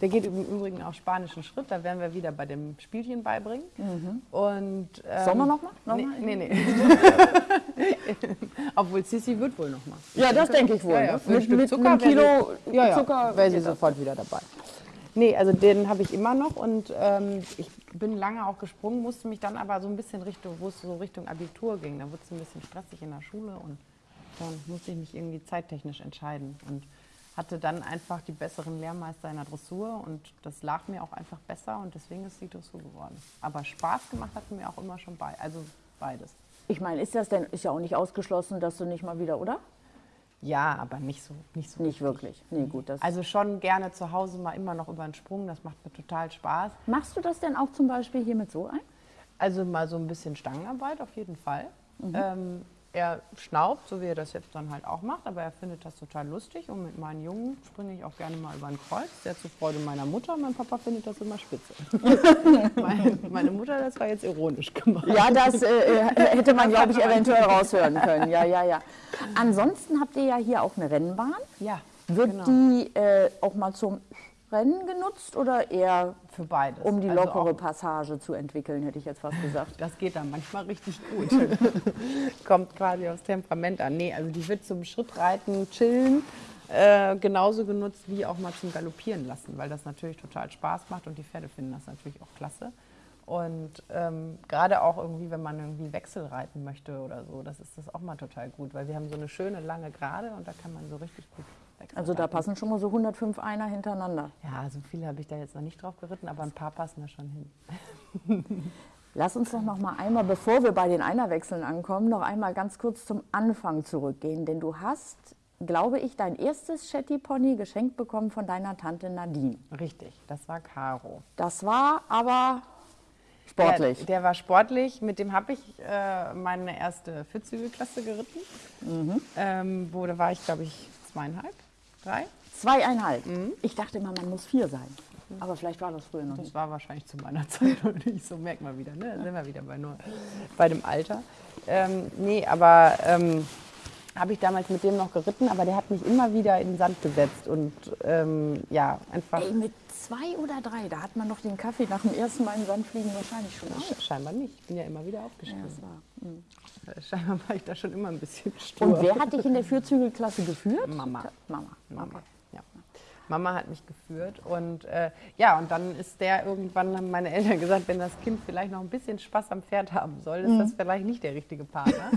Der geht im Übrigen auch spanischen Schritt, da werden wir wieder bei dem Spielchen beibringen. Und, ähm, Sollen wir noch mal? Noch nee, nee, nee. Obwohl Sissi wird wohl noch mal. Ja, das denke ich wohl. Ja, ne? ja, ein mit mit Zucker einem wäre Kilo sie, ja, ja, Zucker wäre sie sofort wieder dabei. Nee, also den habe ich immer noch und ähm, ich bin lange auch gesprungen, musste mich dann aber so ein bisschen Richtung, wo es so Richtung Abitur ging, da wurde es ein bisschen stressig in der Schule und dann musste ich mich irgendwie zeittechnisch entscheiden und hatte dann einfach die besseren Lehrmeister in der Dressur und das lag mir auch einfach besser und deswegen ist die Dressur geworden. Aber Spaß gemacht hat mir auch immer schon bei, also beides. Ich meine, ist das denn, ist ja auch nicht ausgeschlossen, dass du nicht mal wieder, oder? Ja, aber nicht so, nicht so Nicht wirklich. Nee, gut. Das Also schon gerne zu Hause mal immer noch über einen Sprung, das macht mir total Spaß. Machst du das denn auch zum Beispiel hier mit so ein? Also mal so ein bisschen Stangenarbeit auf jeden Fall. Ähm, er schnaubt, so wie er das jetzt dann halt auch macht, aber er findet das total lustig und mit meinen Jungen springe ich auch gerne mal über ein Kreuz, sehr zur Freude meiner Mutter. Mein Papa findet das immer spitze. meine, meine Mutter, das war jetzt ironisch gemacht. Ja, das äh, hätte man, glaube ich, eventuell raushören können. Ja, ja, ja. Ansonsten habt ihr ja hier auch eine Rennbahn. Ja, Wird genau. die äh, auch mal zum Rennen genutzt oder eher für beides. um die Also lockere auch- Passage zu entwickeln, hätte ich jetzt fast gesagt. Das geht dann manchmal richtig gut. Kommt quasi aufs Temperament an. Nee, also die wird zum Schrittreiten, chillen, äh, genauso genutzt wie auch mal zum Galoppieren lassen, weil das natürlich total Spaß macht und die Pferde finden das natürlich auch klasse. Und ähm, gerade auch irgendwie, wenn man irgendwie Wechsel reiten möchte oder so, das ist das auch mal total gut, weil wir haben so eine schöne lange Gerade und da kann man so richtig gut. Also da passen schon mal so 105 Einer hintereinander. Ja, so viele habe ich da jetzt noch nicht drauf geritten, aber ein paar passen da schon hin. Lass uns doch noch mal einmal, bevor wir bei den Einerwechseln ankommen, noch einmal ganz kurz zum Anfang zurückgehen. Denn du hast, glaube ich, dein erstes Shetty Pony geschenkt bekommen von deiner Tante Nadine. Richtig, das war Caro. Das war aber sportlich. Der, der war sportlich, mit dem habe ich äh, meine erste Vierzügelklasse geritten. Mhm. Ähm, wo da war ich, glaube ich, zweieinhalb, drei. Zweieinhalb. Mhm. Ich dachte immer, man muss vier sein. Aber vielleicht war das früher noch Das nicht. war wahrscheinlich zu meiner Zeit noch nicht so, merkt man wieder, ne? Da sind wir wieder bei, nur, bei dem Alter. Ähm, nee, aber ähm, habe ich damals mit dem noch geritten, aber der hat mich immer wieder in den Sand gesetzt und ähm, ja, einfach Ey, mit zwei oder drei, da hat man noch den Kaffee nach dem ersten Mal in den Sand fliegen wahrscheinlich schon auf. scheinbar nicht. Ich bin ja immer wieder aufgestiegen. Ja, das war. Äh, Scheinbar war ich da schon immer ein bisschen stur. Und wer hat dich in der Vierzügelklasse geführt? Mama. Mama. Mama. Okay. Ja. Mama hat mich geführt und äh, ja, und dann ist der irgendwann, haben meine Eltern gesagt, wenn das Kind vielleicht noch ein bisschen Spaß am Pferd haben soll, ist das vielleicht nicht der richtige Partner.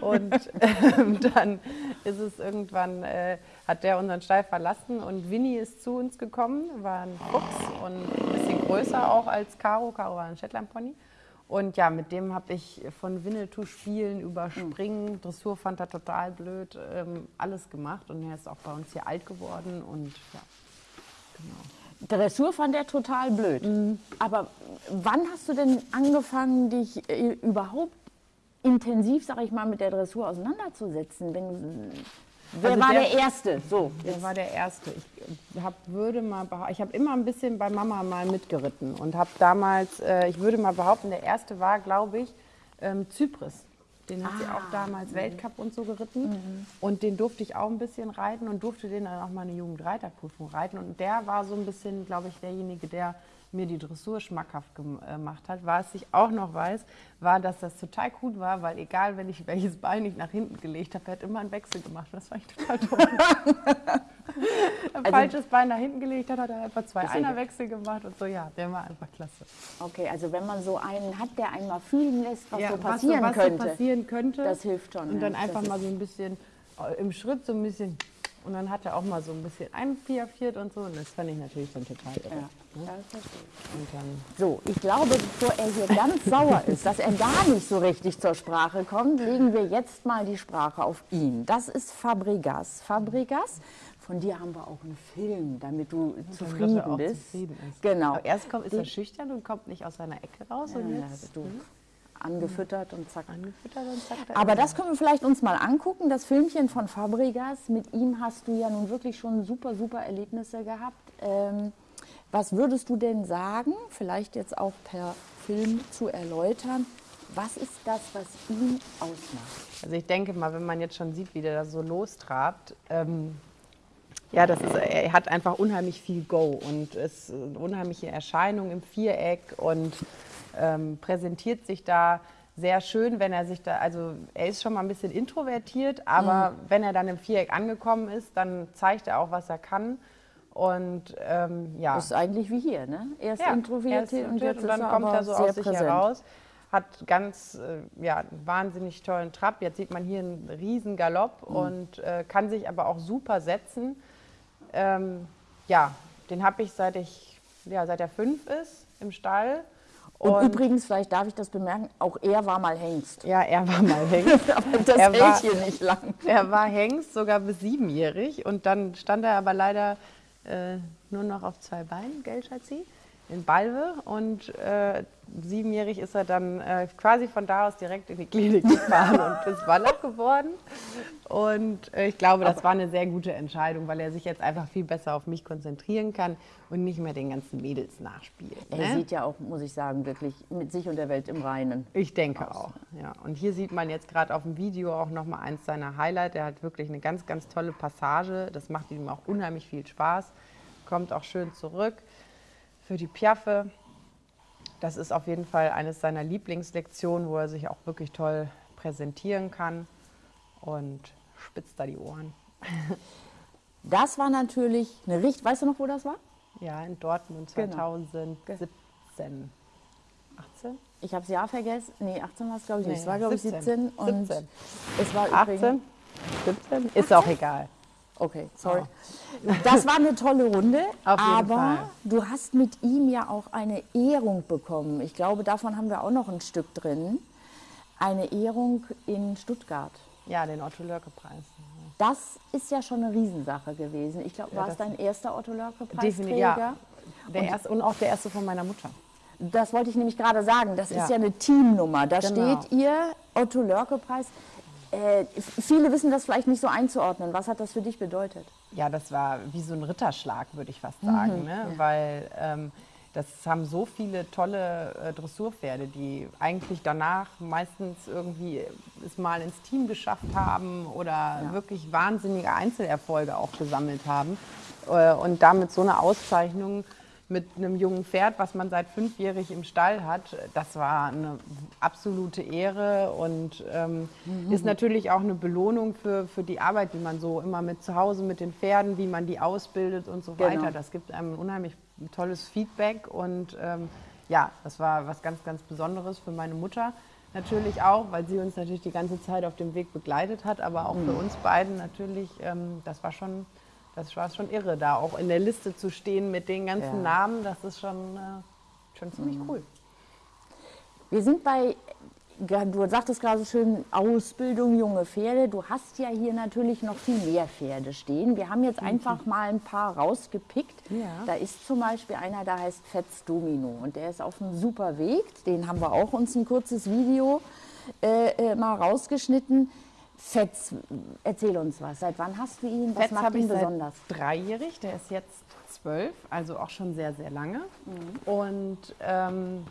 und ähm, dann ist es irgendwann, äh, hat der unseren Stall verlassen und Winnie ist zu uns gekommen, war ein Fuchs und ein bisschen größer auch als Caro. Caro war ein Shetland Pony. Und ja, mit dem habe ich von Winnetou-Spielen über Springen, Dressur fand er total blöd, ähm, alles gemacht. Und er ist auch bei uns hier alt geworden. Und ja, genau. Dressur fand er total blöd. Aber wann hast du denn angefangen, dich äh, überhaupt intensiv, sag ich mal, mit der Dressur auseinanderzusetzen? Wenn, wer Also war der, der- Erste? So, Der war der Erste. Ich hab, würde mal, ich habe immer ein bisschen bei Mama mal mitgeritten und habe damals, äh, ich würde mal behaupten, der Erste war, glaube ich, ähm, Zypris. Den hat sie auch damals Weltcup und so geritten. Und den durfte ich auch ein bisschen reiten und durfte den dann auch mal eine Jugendreiterprüfung reiten. Und der war so ein bisschen, glaube ich, derjenige, der mir die Dressur schmackhaft äh, gemacht hat. Was ich auch noch weiß, war, dass das total gut war, weil egal, wenn ich welches Bein ich nach hinten gelegt habe, er hat immer einen Wechsel gemacht. Das war ich total toll. ein falsches Bein nach hinten gelegt hat, hat er einfach zwei Also. Einerwechsel gemacht und so. Ja, der war einfach klasse. okay, also wenn man so einen hat, der einmal fühlen lässt, was ja, so passieren was, so- was könnte. So passieren könnte. Das hilft schon, Und ja. dann Das einfach mal so ein bisschen äh, im Schritt so ein bisschen. Und dann hat er auch mal so ein bisschen einpiafiert und so. Und das fand ich natürlich dann total irre. Ja. Ja, das verstehe ich. Und dann So, ich glaube, bevor er hier ganz sauer ist, dass er gar nicht so richtig zur Sprache kommt, legen wir jetzt mal die Sprache auf ihn. Das ist Fabregas. Fabregas, von dir haben wir auch einen Film, damit du zufrieden er auch bist. zufrieden. Genau. Aber erst kommt, ist er schüchtern und kommt nicht aus seiner Ecke raus. und Ja, jetzt du angefüttert und zack. angefüttert und zack. da Aber er. das können wir vielleicht uns mal angucken, das Filmchen von Fabregas. Mit ihm hast du ja nun wirklich schon super, super Erlebnisse gehabt. Ähm, was würdest du denn sagen, vielleicht jetzt auch per Film zu erläutern, was ist das, was ihn ausmacht? Also ich denke mal, wenn man jetzt schon sieht, wie der da so lostrabt, ähm, ja, das ist, er hat einfach unheimlich viel Go und ist eine unheimliche Erscheinung im Viereck und ähm, präsentiert sich da sehr schön, wenn er sich da, also er ist schon mal ein bisschen introvertiert, aber wenn er dann im Viereck angekommen ist, dann zeigt er auch, was er kann. Und ähm, ja. Das ist eigentlich wie hier, ne? Er ist Ja, introvertiert er und jetzt und dann ist kommt er so aus sich präsent. heraus. Hat ganz, äh, ja, einen wahnsinnig tollen Trab. Jetzt sieht man hier einen riesen Galopp Mhm. und äh, kann sich aber auch super setzen. Ähm, ja, den habe ich seit ich, ja, seit er fünf ist im Stall. Und, übrigens, vielleicht darf ich das bemerken, auch er war mal Hengst. ja, er war mal Hengst. Aber das Er hält war- hier nicht lang. Er war Hengst sogar bis siebenjährig und dann stand er aber leider äh, nur noch auf zwei Beinen, gell, Schatzi? In Balve und äh, siebenjährig ist er dann äh, quasi von da aus direkt in die Klinik gefahren und ist Wallach geworden. Und äh, ich glaube, das war eine sehr gute Entscheidung, weil er sich jetzt einfach viel besser auf mich konzentrieren kann und nicht mehr den ganzen Mädels nachspielt. Er ne? sieht ja auch, muss ich sagen, wirklich mit sich und der Welt im Reinen. Ich denke auch. Ja. Und hier sieht man jetzt gerade auf dem Video auch noch mal eins seiner Highlights. Er hat wirklich eine ganz, ganz tolle Passage. Das macht ihm auch unheimlich viel Spaß. Kommt auch schön zurück für die Piaffe. Das ist auf jeden Fall eines seiner Lieblingslektionen, wo er sich auch wirklich toll präsentieren kann und spitzt da die Ohren. Das war natürlich eine richtig, weißt du noch, wo das war? Ja, in Dortmund Genau. 2017. 18? Ich habe das Jahr vergessen. Nee, 18 war es, glaube ich. Nee, es war, glaube ich, 17. 17. Und 17. es war 18? übrigens. 17? Ist auch egal. Okay, sorry. Das war eine tolle Runde, Auf jeden aber Fall. du hast mit ihm ja auch eine Ehrung bekommen. Ich glaube, davon haben wir auch noch ein Stück drin. Eine Ehrung in Stuttgart. Ja, den Otto-Lörke-Preis. Das ist ja schon eine Riesensache gewesen. Ich glaube, war es dein erster Otto Definitiv, Lörke-Preisträger? ja. Der erste, und auch der erste von meiner Mutter. Das wollte ich nämlich gerade sagen. Das Ja. ist ja eine Teamnummer. Da Genau. steht ihr Otto Lörke-Preis. Äh, viele wissen das vielleicht nicht so einzuordnen. Was hat das für dich bedeutet? Ja, das war wie so ein Ritterschlag, würde ich Mhm, fast sagen. ne? Weil ähm, das haben so viele tolle äh, Dressurpferde, die eigentlich danach meistens irgendwie es mal ins Team geschafft haben oder wirklich wahnsinnige Einzelerfolge auch gesammelt haben. Äh, und damit so eine Auszeichnung mit einem jungen Pferd, was man seit fünfjährig im Stall hat, das war eine absolute Ehre und ähm, ist natürlich auch eine Belohnung für, für die Arbeit, die man so immer mit zu Hause mit den Pferden, wie man die ausbildet und so Genau. weiter. Das gibt einem ein unheimlich tolles Feedback und ähm, ja, das war was ganz, ganz Besonderes für meine Mutter. Natürlich auch, weil sie uns natürlich die ganze Zeit auf dem Weg begleitet hat, aber auch für uns beiden natürlich, ähm, das war schon, das war schon irre, da auch in der Liste zu stehen mit den ganzen Ja. Namen, das ist schon, äh, schon ziemlich cool. Wir sind bei, du sagtest gerade so schön, Ausbildung, junge Pferde. Du hast ja hier natürlich noch viel mehr Pferde stehen. Wir haben jetzt einfach mal ein paar rausgepickt. Ja. Da ist zum Beispiel einer, der heißt Fetz Domino und der ist auf einem super Weg. Den haben wir auch uns ein kurzes Video äh, äh, mal rausgeschnitten. Fetz, erzähl uns was. Seit wann hast du ihn? Was Fetz macht ihn ich seit besonders? dreijährig, der ist jetzt zwölf, also auch schon sehr, sehr lange. Und ähm,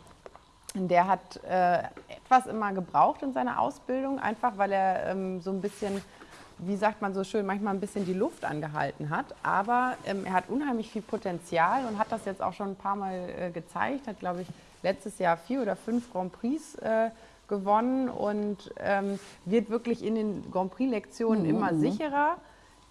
der hat äh, etwas immer gebraucht in seiner Ausbildung, einfach weil er ähm, so ein bisschen, wie sagt man so schön, manchmal ein bisschen die Luft angehalten hat. Aber ähm, er hat unheimlich viel Potenzial und hat das jetzt auch schon ein paar Mal äh, gezeigt. Hat, glaube ich, letztes Jahr vier oder fünf Grand Prix äh, gewonnen und ähm, wird wirklich in den Grand Prix-Lektionen immer sicherer.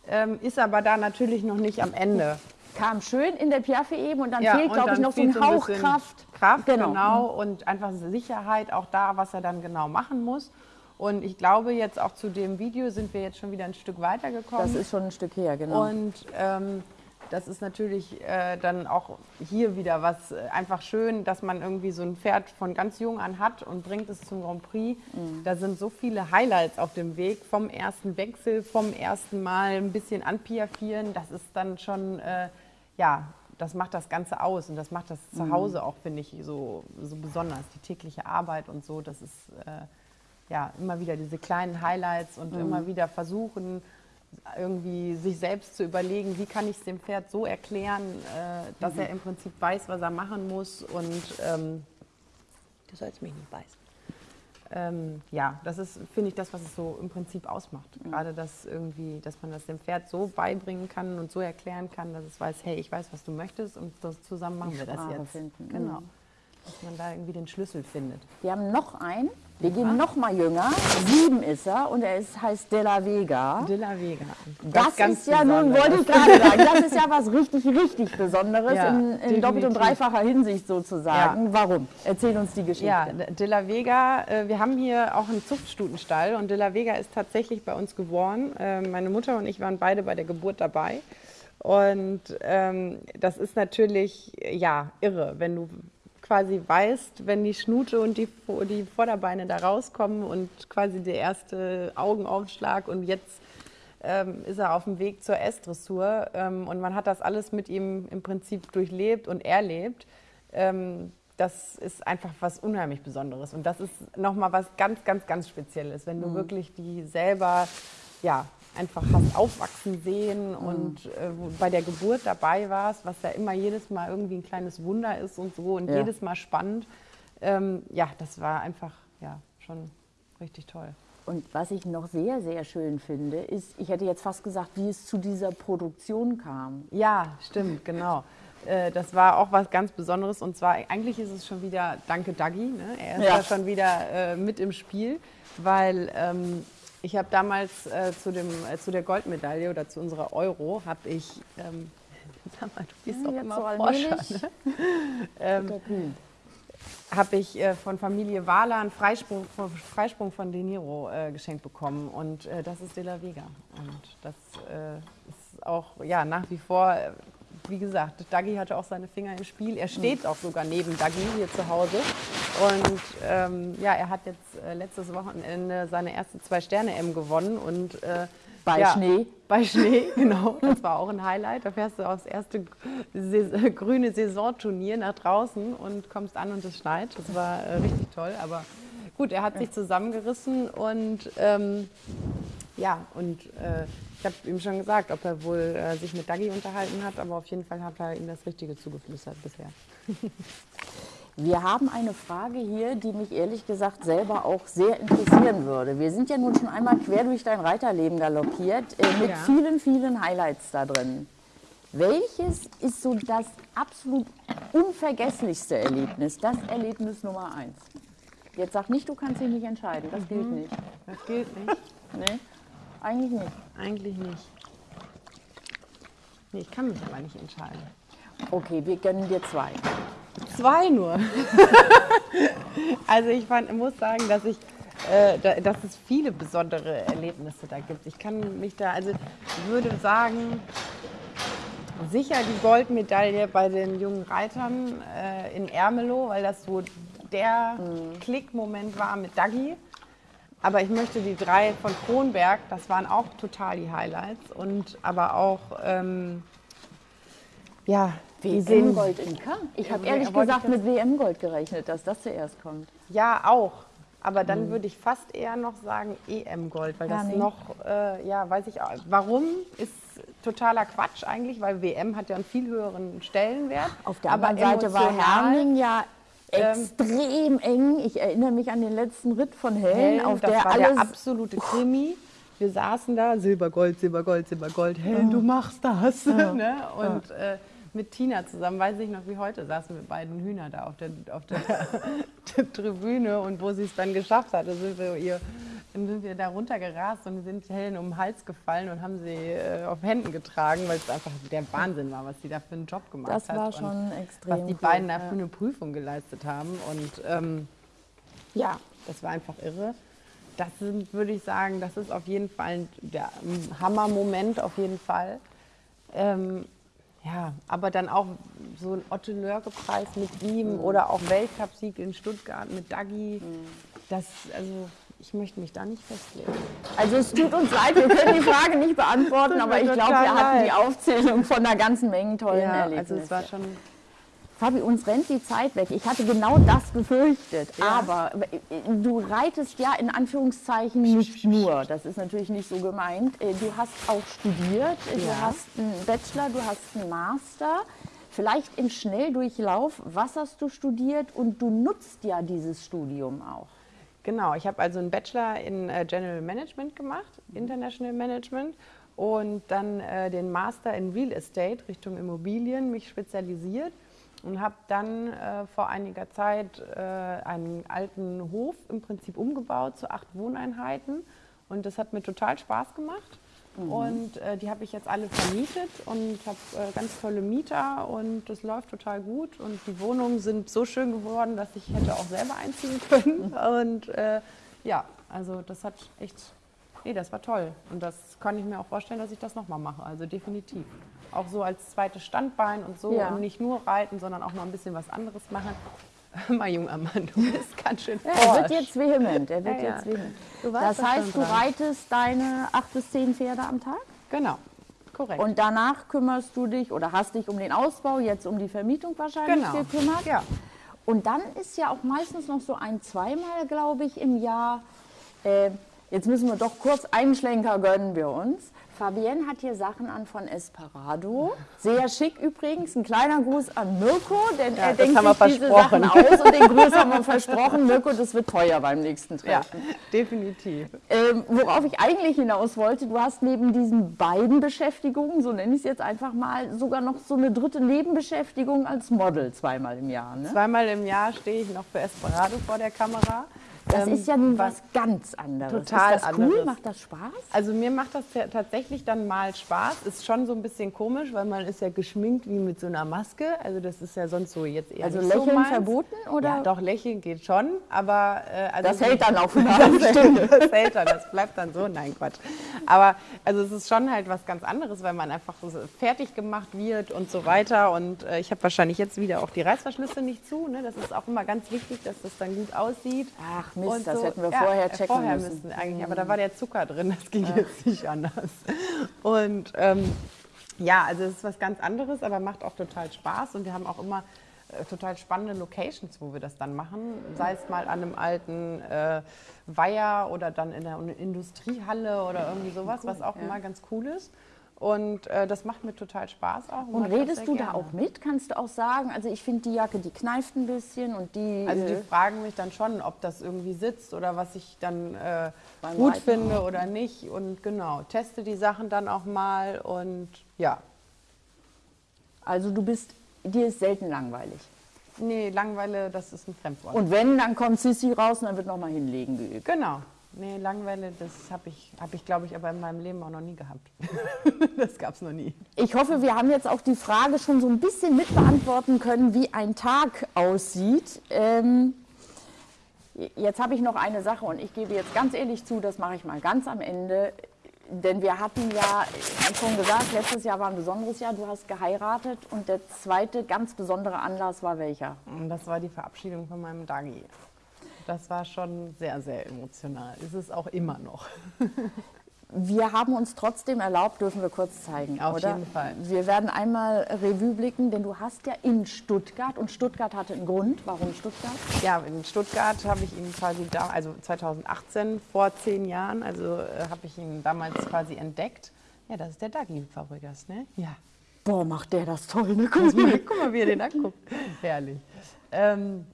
Ähm, ist aber da natürlich noch nicht am Ende. Kam schön in der Piaffe eben und dann Ja, fehlt, glaube ich, noch so ein ein Hauch bisschen Kraft. Kraft, Genau. genau. Und einfach Sicherheit auch da, was er dann genau machen muss. Und ich glaube, jetzt auch zu dem Video sind wir jetzt schon wieder ein Stück weitergekommen. Das ist schon ein Stück her, genau. Und ähm, das ist natürlich äh, dann auch hier wieder was äh, einfach schön, dass man irgendwie so ein Pferd von ganz jung an hat und bringt es zum Grand Prix. Da sind so viele Highlights auf dem Weg, vom ersten Wechsel, vom ersten Mal ein bisschen anpiafieren. Das ist dann schon, äh, ja, das macht das Ganze aus und das macht das zu Hause auch, finde ich, so, so besonders. Die tägliche Arbeit und so, das ist äh, ja immer wieder diese kleinen Highlights und immer wieder versuchen, irgendwie sich selbst zu überlegen, wie kann ich es dem Pferd so erklären, äh, dass er im Prinzip weiß, was er machen muss und ähm, du sollst mich nicht beißen. Ähm, ja, das ist, finde ich, das, was es so im Prinzip ausmacht. Gerade das irgendwie, dass man das dem Pferd so beibringen kann und so erklären kann, dass es weiß, hey, ich weiß, was du möchtest und das, zusammen machen wir das Sprache jetzt. finden, Genau. Dass man da irgendwie den Schlüssel findet. Wir haben noch einen. Wir gehen noch mal jünger. Sieben ist er und er ist, heißt De La Vega. De la Vega. Das ganz ist ja nun, wollte ich gerade sagen, das ist ja was richtig, richtig Besonderes Ja, in, in doppelt und dreifacher Hinsicht sozusagen. Warum? Erzähl uns die Geschichte. Ja, De La Vega, äh, wir haben hier auch einen Zuchtstutenstall und De La Vega ist tatsächlich bei uns geboren. Äh, meine Mutter und ich waren beide bei der Geburt dabei. Und ähm, das ist natürlich, ja, irre, wenn du quasi weißt, wenn die Schnute und die, die Vorderbeine da rauskommen und quasi der erste Augenaufschlag und jetzt ähm, ist er auf dem Weg zur S-Dressur ähm, und man hat das alles mit ihm im Prinzip durchlebt und erlebt. Ähm, das ist einfach was unheimlich Besonderes und das ist nochmal was ganz, ganz, ganz Spezielles, wenn du wirklich die selber, ja, einfach hast aufwachsen sehen und äh, bei der Geburt dabei warst, was ja immer jedes Mal irgendwie ein kleines Wunder ist und so und Ja. jedes Mal spannend. Ähm, ja, das war einfach ja, schon richtig toll. Und was ich noch sehr, sehr schön finde, ist, ich hätte jetzt fast gesagt, wie es zu dieser Produktion kam. Ja, stimmt, genau. Äh, Das war auch was ganz Besonderes und zwar eigentlich ist es schon wieder Danke Dagi. Ne? Er ist Ja. ja schon wieder äh, mit im Spiel, weil ähm, Ich habe damals äh, zu, dem, äh, zu der Goldmedaille oder zu unserer Euro, habe ich, ähm, sag mal, du bist doch jetzt immer so Forscher, ne? ähm, habe ich äh, von Familie Wahler einen Freisprung, von- Freisprung von De Niro äh, geschenkt bekommen und äh, das ist De La Vega. Und das äh, ist auch ja, nach wie vor, wie gesagt, Dagi hatte auch seine Finger im Spiel. Er steht auch sogar neben Dagi hier zu Hause. Und ähm, ja, er hat jetzt äh, letztes Wochenende seine erste Zwei-Sterne-M gewonnen und äh, Bei ja, Schnee. Bei Schnee, genau. Das war auch ein Highlight. Da fährst du aufs erste Sais- grüne Saisonturnier nach draußen und kommst an und es schneit. Das war äh, richtig toll. Aber gut, er hat sich zusammengerissen und ähm, ja, und äh, ich habe ihm schon gesagt, ob er wohl äh, sich mit Dagi unterhalten hat, aber auf jeden Fall hat er ihm das Richtige zugeflüstert bisher. Wir haben eine Frage hier, die mich ehrlich gesagt selber auch sehr interessieren würde. Wir sind ja nun schon einmal quer durch dein Reiterleben galoppiert, äh, mit Ja. vielen, vielen Highlights da drin. Welches ist so das absolut unvergesslichste Erlebnis, das Erlebnis Nummer eins? Jetzt sag nicht, du kannst dich nicht entscheiden, das gilt nicht. Das gilt nicht. Nee, eigentlich nicht. Eigentlich nicht. Nee, ich kann mich aber nicht entscheiden. Okay, wir gönnen dir zwei. Zwei nur. also ich fand, muss sagen, dass ich, äh, da, dass es viele besondere Erlebnisse da gibt. Ich kann mich da, also ich würde sagen, sicher die Goldmedaille bei den jungen Reitern äh, in Ermelo, weil das so der Klickmoment war mit Dagi. Aber ich möchte die drei von Kronberg, das waren auch total die Highlights. Und aber auch, ähm, ja, WM-Gold in Cannes. Ich habe Ja, ehrlich gesagt mit WM-Gold gerechnet, dass das zuerst kommt. Ja, auch. Aber dann würde ich fast eher noch sagen EM-Gold, weil Ja, das nee. noch, äh, ja, weiß ich auch. Warum ist totaler Quatsch eigentlich, weil WM hat ja einen viel höheren Stellenwert. Auf der anderen Seite war Herning ja ähm, extrem eng. Ich erinnere mich an den letzten Ritt von Hellen, Hellen, auf das der war alles der absolute Krimi. Wir saßen da, Silbergold, Silbergold, Silbergold, Helen, du machst das. ne? Und äh, mit Tina zusammen, weiß ich noch wie heute, saßen wir beiden Hühner da auf der, auf der, der Tribüne und wo sie es dann geschafft hatte, sind wir ihr dann sind wir da runtergerast und sind Helen um den Hals gefallen und haben sie äh, auf Händen getragen, weil es einfach der Wahnsinn war, was sie da für einen Job gemacht Das hat. war und schon extrem Was die cool, beiden da ja. für eine Prüfung geleistet haben. Und ähm, ja, das war einfach irre. Das sind, würde ich sagen, das ist auf jeden Fall ein, der Hammermoment, auf jeden Fall. Ähm, ja, aber dann auch so ein Otto-Lörke-Preis mit ihm oder auch Weltcupsieg in Stuttgart mit Dagi. Das, also, ich möchte mich da nicht festlegen. Also es tut uns leid, wir können die Frage nicht beantworten, aber ich glaube, wir hatten die. Aufzählung von einer ganzen Menge tollen Ja, Erlebnissen. also es war schon. Fabi, uns rennt die Zeit weg. Ich hatte genau das befürchtet. Ja. Aber äh, du reitest ja in Anführungszeichen nicht nur. Das ist natürlich nicht so gemeint. Äh, Du hast auch studiert. Äh, Du Ja. hast einen Bachelor, du hast einen Master. Vielleicht im Schnelldurchlauf. Was hast du studiert? Und du nutzt ja dieses Studium auch. Genau, ich habe also einen Bachelor in äh, General Management gemacht, International Management, und dann äh, den Master in Real Estate Richtung Immobilien, mich spezialisiert und habe dann äh, vor einiger Zeit äh, einen alten Hof im Prinzip umgebaut zu acht Wohneinheiten und das hat mir total Spaß gemacht. Und äh, die habe ich jetzt alle vermietet und habe äh, ganz tolle Mieter und das läuft total gut. Und die Wohnungen sind so schön geworden, dass ich hätte auch selber einziehen können. Und äh, ja, also das hat echt, nee, das war toll. Und das kann ich mir auch vorstellen, dass ich das nochmal mache. Also definitiv. Auch so als zweites Standbein und so. Ja. Und nicht nur reiten, sondern auch mal ein bisschen was anderes machen. Mal, junger Mann, du bist ganz schön Er wird jetzt vehement. Er wird Ja, ja. jetzt vehement. Das heißt, du dran. reitest deine acht bis zehn Pferde am Tag? Genau, korrekt. Und danach kümmerst du dich oder hast dich um den Ausbau, jetzt um die Vermietung wahrscheinlich Genau. gekümmert. Ja. Und dann ist ja auch meistens noch so ein, zweimal, glaube ich, im Jahr. Äh, jetzt müssen wir doch kurz einen Schlenker gönnen wir uns. Fabienne hat hier Sachen an von Esperado. Sehr schick übrigens. Ein kleiner Gruß an Mirko, denn er das denkt sich diese Sachen aus und den Gruß haben wir versprochen. Mirko, das wird teuer beim nächsten Ja, Treffen. definitiv. Ähm, worauf ich eigentlich hinaus wollte, du hast neben diesen beiden Beschäftigungen, so nenne ich es jetzt einfach mal, sogar noch so eine dritte Nebenbeschäftigung als Model zweimal im Jahr. Ne? Zweimal im Jahr stehe ich noch für Esperado vor der Kamera. Das Ähm, ist ja nun was ganz anderes. total ist das cool? anderes. Macht das Spaß? Also mir macht das ja tatsächlich dann mal Spaß. Ist schon so ein bisschen komisch, weil man ist ja geschminkt wie mit so einer Maske. Also das ist ja sonst so jetzt eher Also so Lächeln meins. verboten, oder? Ja, doch, lächeln geht schon, aber... Äh, also Das so- hält dann auch für eine halbe Stunde. das hält dann, das bleibt dann so. Nein, Quatsch. Aber also es ist schon halt was ganz anderes, weil man einfach so fertig gemacht wird und so weiter. Und äh, ich habe wahrscheinlich jetzt wieder auch die Reißverschlüsse nicht zu. Ne? Das ist auch immer ganz wichtig, dass das dann gut aussieht. Ach Mist, Und das so- hätten wir ja, vorher checken vorher müssen. müssen eigentlich, aber da war der Zucker drin, das ging jetzt nicht anders. Und ähm, ja, also es ist was ganz anderes, aber macht auch total Spaß und wir haben auch immer äh, total spannende Locations, wo wir das dann machen, sei es mal an einem alten äh, Weiher oder dann in der Industriehalle oder irgendwie sowas, was auch immer ganz cool ist. Und äh, das macht mir total Spaß auch. Und das redest du da gerne. auch mit? Kannst du auch sagen, also ich finde die Jacke, die kneift ein bisschen und die... Also die äh, fragen mich dann schon, ob das irgendwie sitzt oder was ich dann äh, gut Reiten finde oder nicht. Und genau, teste die Sachen dann auch mal und ja. also du bist, dir ist selten langweilig. Nee, Langweile, das ist ein Fremdwort. Und wenn, dann kommt Sissi raus und dann wird nochmal hinlegen geübt. genau. Nee, Langweile, das habe ich, hab ich glaube ich, aber in meinem Leben auch noch nie gehabt. das gab es noch nie. Ich hoffe, wir haben jetzt auch die Frage schon so ein bisschen mit beantworten können, wie ein Tag aussieht. Ähm, jetzt habe ich noch eine Sache und ich gebe jetzt ganz ehrlich zu, das mache ich mal ganz am Ende. Denn wir hatten ja, ich habe schon gesagt, letztes Jahr war ein besonderes Jahr, du hast geheiratet und der zweite ganz besondere Anlass war welcher? Das war die Verabschiedung von meinem Dagi. Das war schon sehr, sehr emotional. Ist es auch immer noch. Wir haben uns trotzdem erlaubt, dürfen wir kurz zeigen, Auf oder? jeden Fall. Wir werden einmal Revue blicken, denn du hast ja in Stuttgart und Stuttgart hatte einen Grund. Warum Stuttgart? Ja, in Stuttgart habe ich ihn quasi da, also 2018, vor zehn Jahren, also äh, habe ich ihn damals quasi entdeckt. Ja, das ist der Dagi Fabregas, ne? Ja. Boah, macht der das toll, ne? Guck mal. Guck mal, wie er den anguckt. Herrlich. Ähm,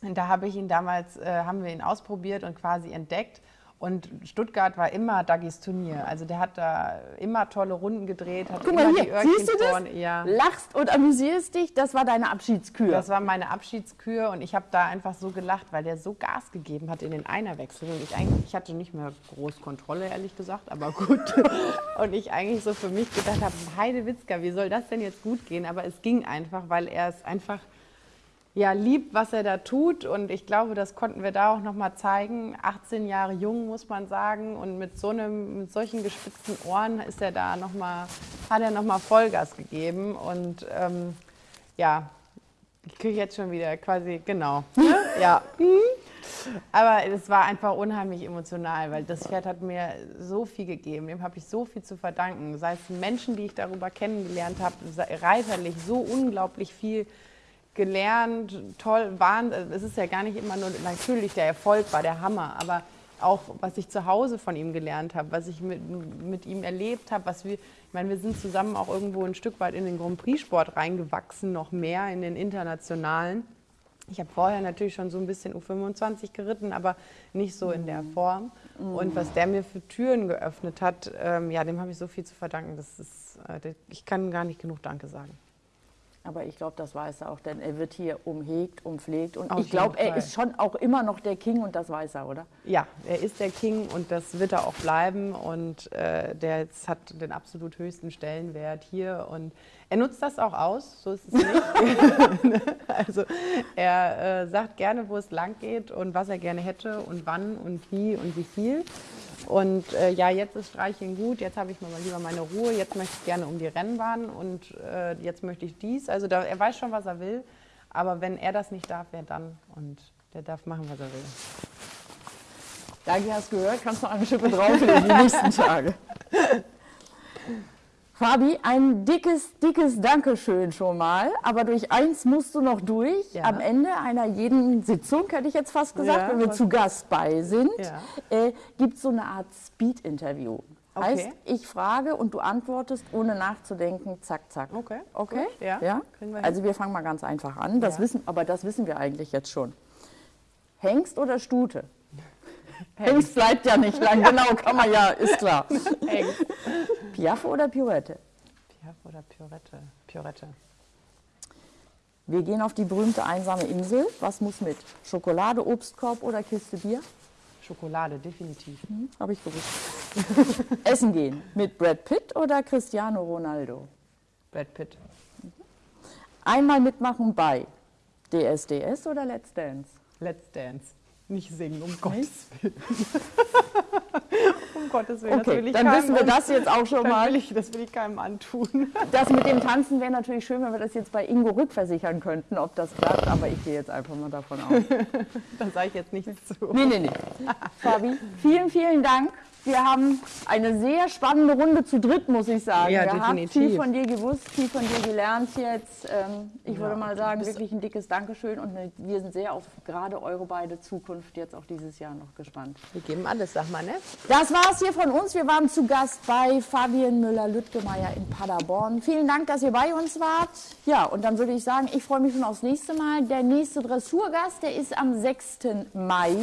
da habe ich ihn damals, äh, haben wir ihn ausprobiert und quasi entdeckt. Und Stuttgart war immer Dagis Turnier. Also der hat da immer tolle Runden gedreht, hat Guck immer mal die hier, Öhrchen siehst du das? Ja. Lachst und amüsierst dich, das war deine Abschiedskür. Das war meine Abschiedskür und ich habe da einfach so gelacht, weil der so Gas gegeben hat in den Einerwechsel und ich eigentlich, ich hatte nicht mehr groß Kontrolle, ehrlich gesagt, aber gut. und ich eigentlich so für mich gedacht habe, Heide Witzka, wie soll das denn jetzt gut gehen? Aber es ging einfach, weil er es einfach ja, liebt, was er da tut und ich glaube, das konnten wir da auch noch mal zeigen. 18 Jahre jung, muss man sagen und mit so einem, mit solchen gespitzten Ohren ist er da noch mal, hat er noch mal Vollgas gegeben und ähm, ja, ich kriege jetzt schon wieder quasi, genau. ja. Aber es war einfach unheimlich emotional, weil das Pferd hat mir so viel gegeben. Dem habe ich so viel zu verdanken. Sei es Menschen, die ich darüber kennengelernt habe, reiterlich so unglaublich viel gelernt, toll, waren. Es ist ja gar nicht immer nur, natürlich, der Erfolg war der Hammer, aber auch, was ich zu Hause von ihm gelernt habe, was ich mit, mit ihm erlebt habe, was wir, ich meine, wir sind zusammen auch irgendwo ein Stück weit in den Grand Prix-Sport reingewachsen, noch mehr in den internationalen. Ich habe vorher natürlich schon so ein bisschen U25 geritten, aber nicht so in der Form. Und was der mir für Türen geöffnet hat, ähm, ja, dem habe ich so viel zu verdanken. Das ist, äh, ich kann gar nicht genug Danke sagen. Aber ich glaube, das weiß er auch, denn er wird hier umhegt, umpflegt und Auf ich glaube, er ist schon auch immer noch der King und das weiß er, oder? Ja, er ist der King und das wird er auch bleiben und äh, der jetzt hat den absolut höchsten Stellenwert hier und er nutzt das auch aus, so ist es nicht. also er äh, sagt gerne, wo es lang geht und was er gerne hätte und wann und wie und wie viel. Und äh, ja, jetzt ist Streicheln gut, jetzt habe ich mal lieber meine Ruhe, jetzt möchte ich gerne um die Rennbahn und äh, jetzt möchte ich dies. Also da, er weiß schon, was er will, aber wenn er das nicht darf, wer dann? Und der darf machen, was er will. Dagi, hast gehört, kannst noch eine Schippe drauflegen die nächsten Tage. Fabi, ein dickes, dickes Dankeschön schon mal. Aber durch eins musst du noch durch. Ja. Am Ende einer jeden Sitzung, hätte ich jetzt fast gesagt, Ja, wenn wir zu Gast bei sind, Ja. äh, gibt es so eine Art Speed-Interview. Okay. Heißt, ich frage und du antwortest, ohne nachzudenken, zack, zack. Okay, Okay? gut, ja, kriegen wir. Also wir fangen mal ganz einfach an. Das Ja. wissen, aber das wissen wir eigentlich jetzt schon. Hengst oder Stute? Hengst bleibt ja nicht lang, genau, kann man ja, ist klar. Eng. Piaffe oder Pirouette? Piaf oder Piorette? Piorette. Wir gehen auf die berühmte einsame Insel. Was muss mit? Schokolade, Obstkorb oder Kiste Bier? Schokolade, definitiv. Hm, Habe ich gewusst. Essen gehen. Mit Brad Pitt oder Cristiano Ronaldo? Brad Pitt. Einmal mitmachen bei DSDS oder Let's Dance? Let's Dance. Nicht singen, um Gottes Willen. um Gottes Willen. Okay, dann wissen wir das jetzt auch schon mal. will, ich, das will ich keinem antun. Das mit dem Tanzen wäre natürlich schön, wenn wir das jetzt bei Ingo rückversichern könnten, ob das klappt, aber ich gehe jetzt einfach mal davon aus. da sage ich jetzt nichts zu. Nee, nee, nee. Fabi, vielen, vielen Dank. Wir haben eine sehr spannende Runde zu dritt, muss ich sagen, Ja, gehabt. definitiv. Viel von dir gewusst, viel von dir gelernt jetzt. Ähm, ich würde Ja, mal sagen, wirklich ein dickes Dankeschön und wir sind sehr auf gerade eure beide Zukunft jetzt auch dieses Jahr noch gespannt. Wir geben alles, sag mal, ne? Das war's hier von uns. Wir waren zu Gast bei Fabian Müller-Lüttgemeier in Paderborn. Vielen Dank, dass ihr bei uns wart. Ja, und dann würde ich sagen, ich freue mich schon aufs nächste Mal. Der nächste Dressurgast, der ist am 6. Mai.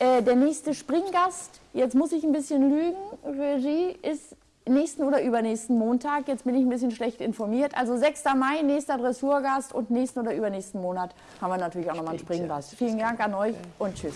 Äh, der nächste Springgast, jetzt muss ich ein bisschen lügen, Regie, ist nächsten oder übernächsten Montag. Jetzt bin ich ein bisschen schlecht informiert. Also 6. Mai, nächster Dressurgast und nächsten oder übernächsten Monat haben wir natürlich auch nochmal einen Springgast. Vielen Dank an euch und tschüss.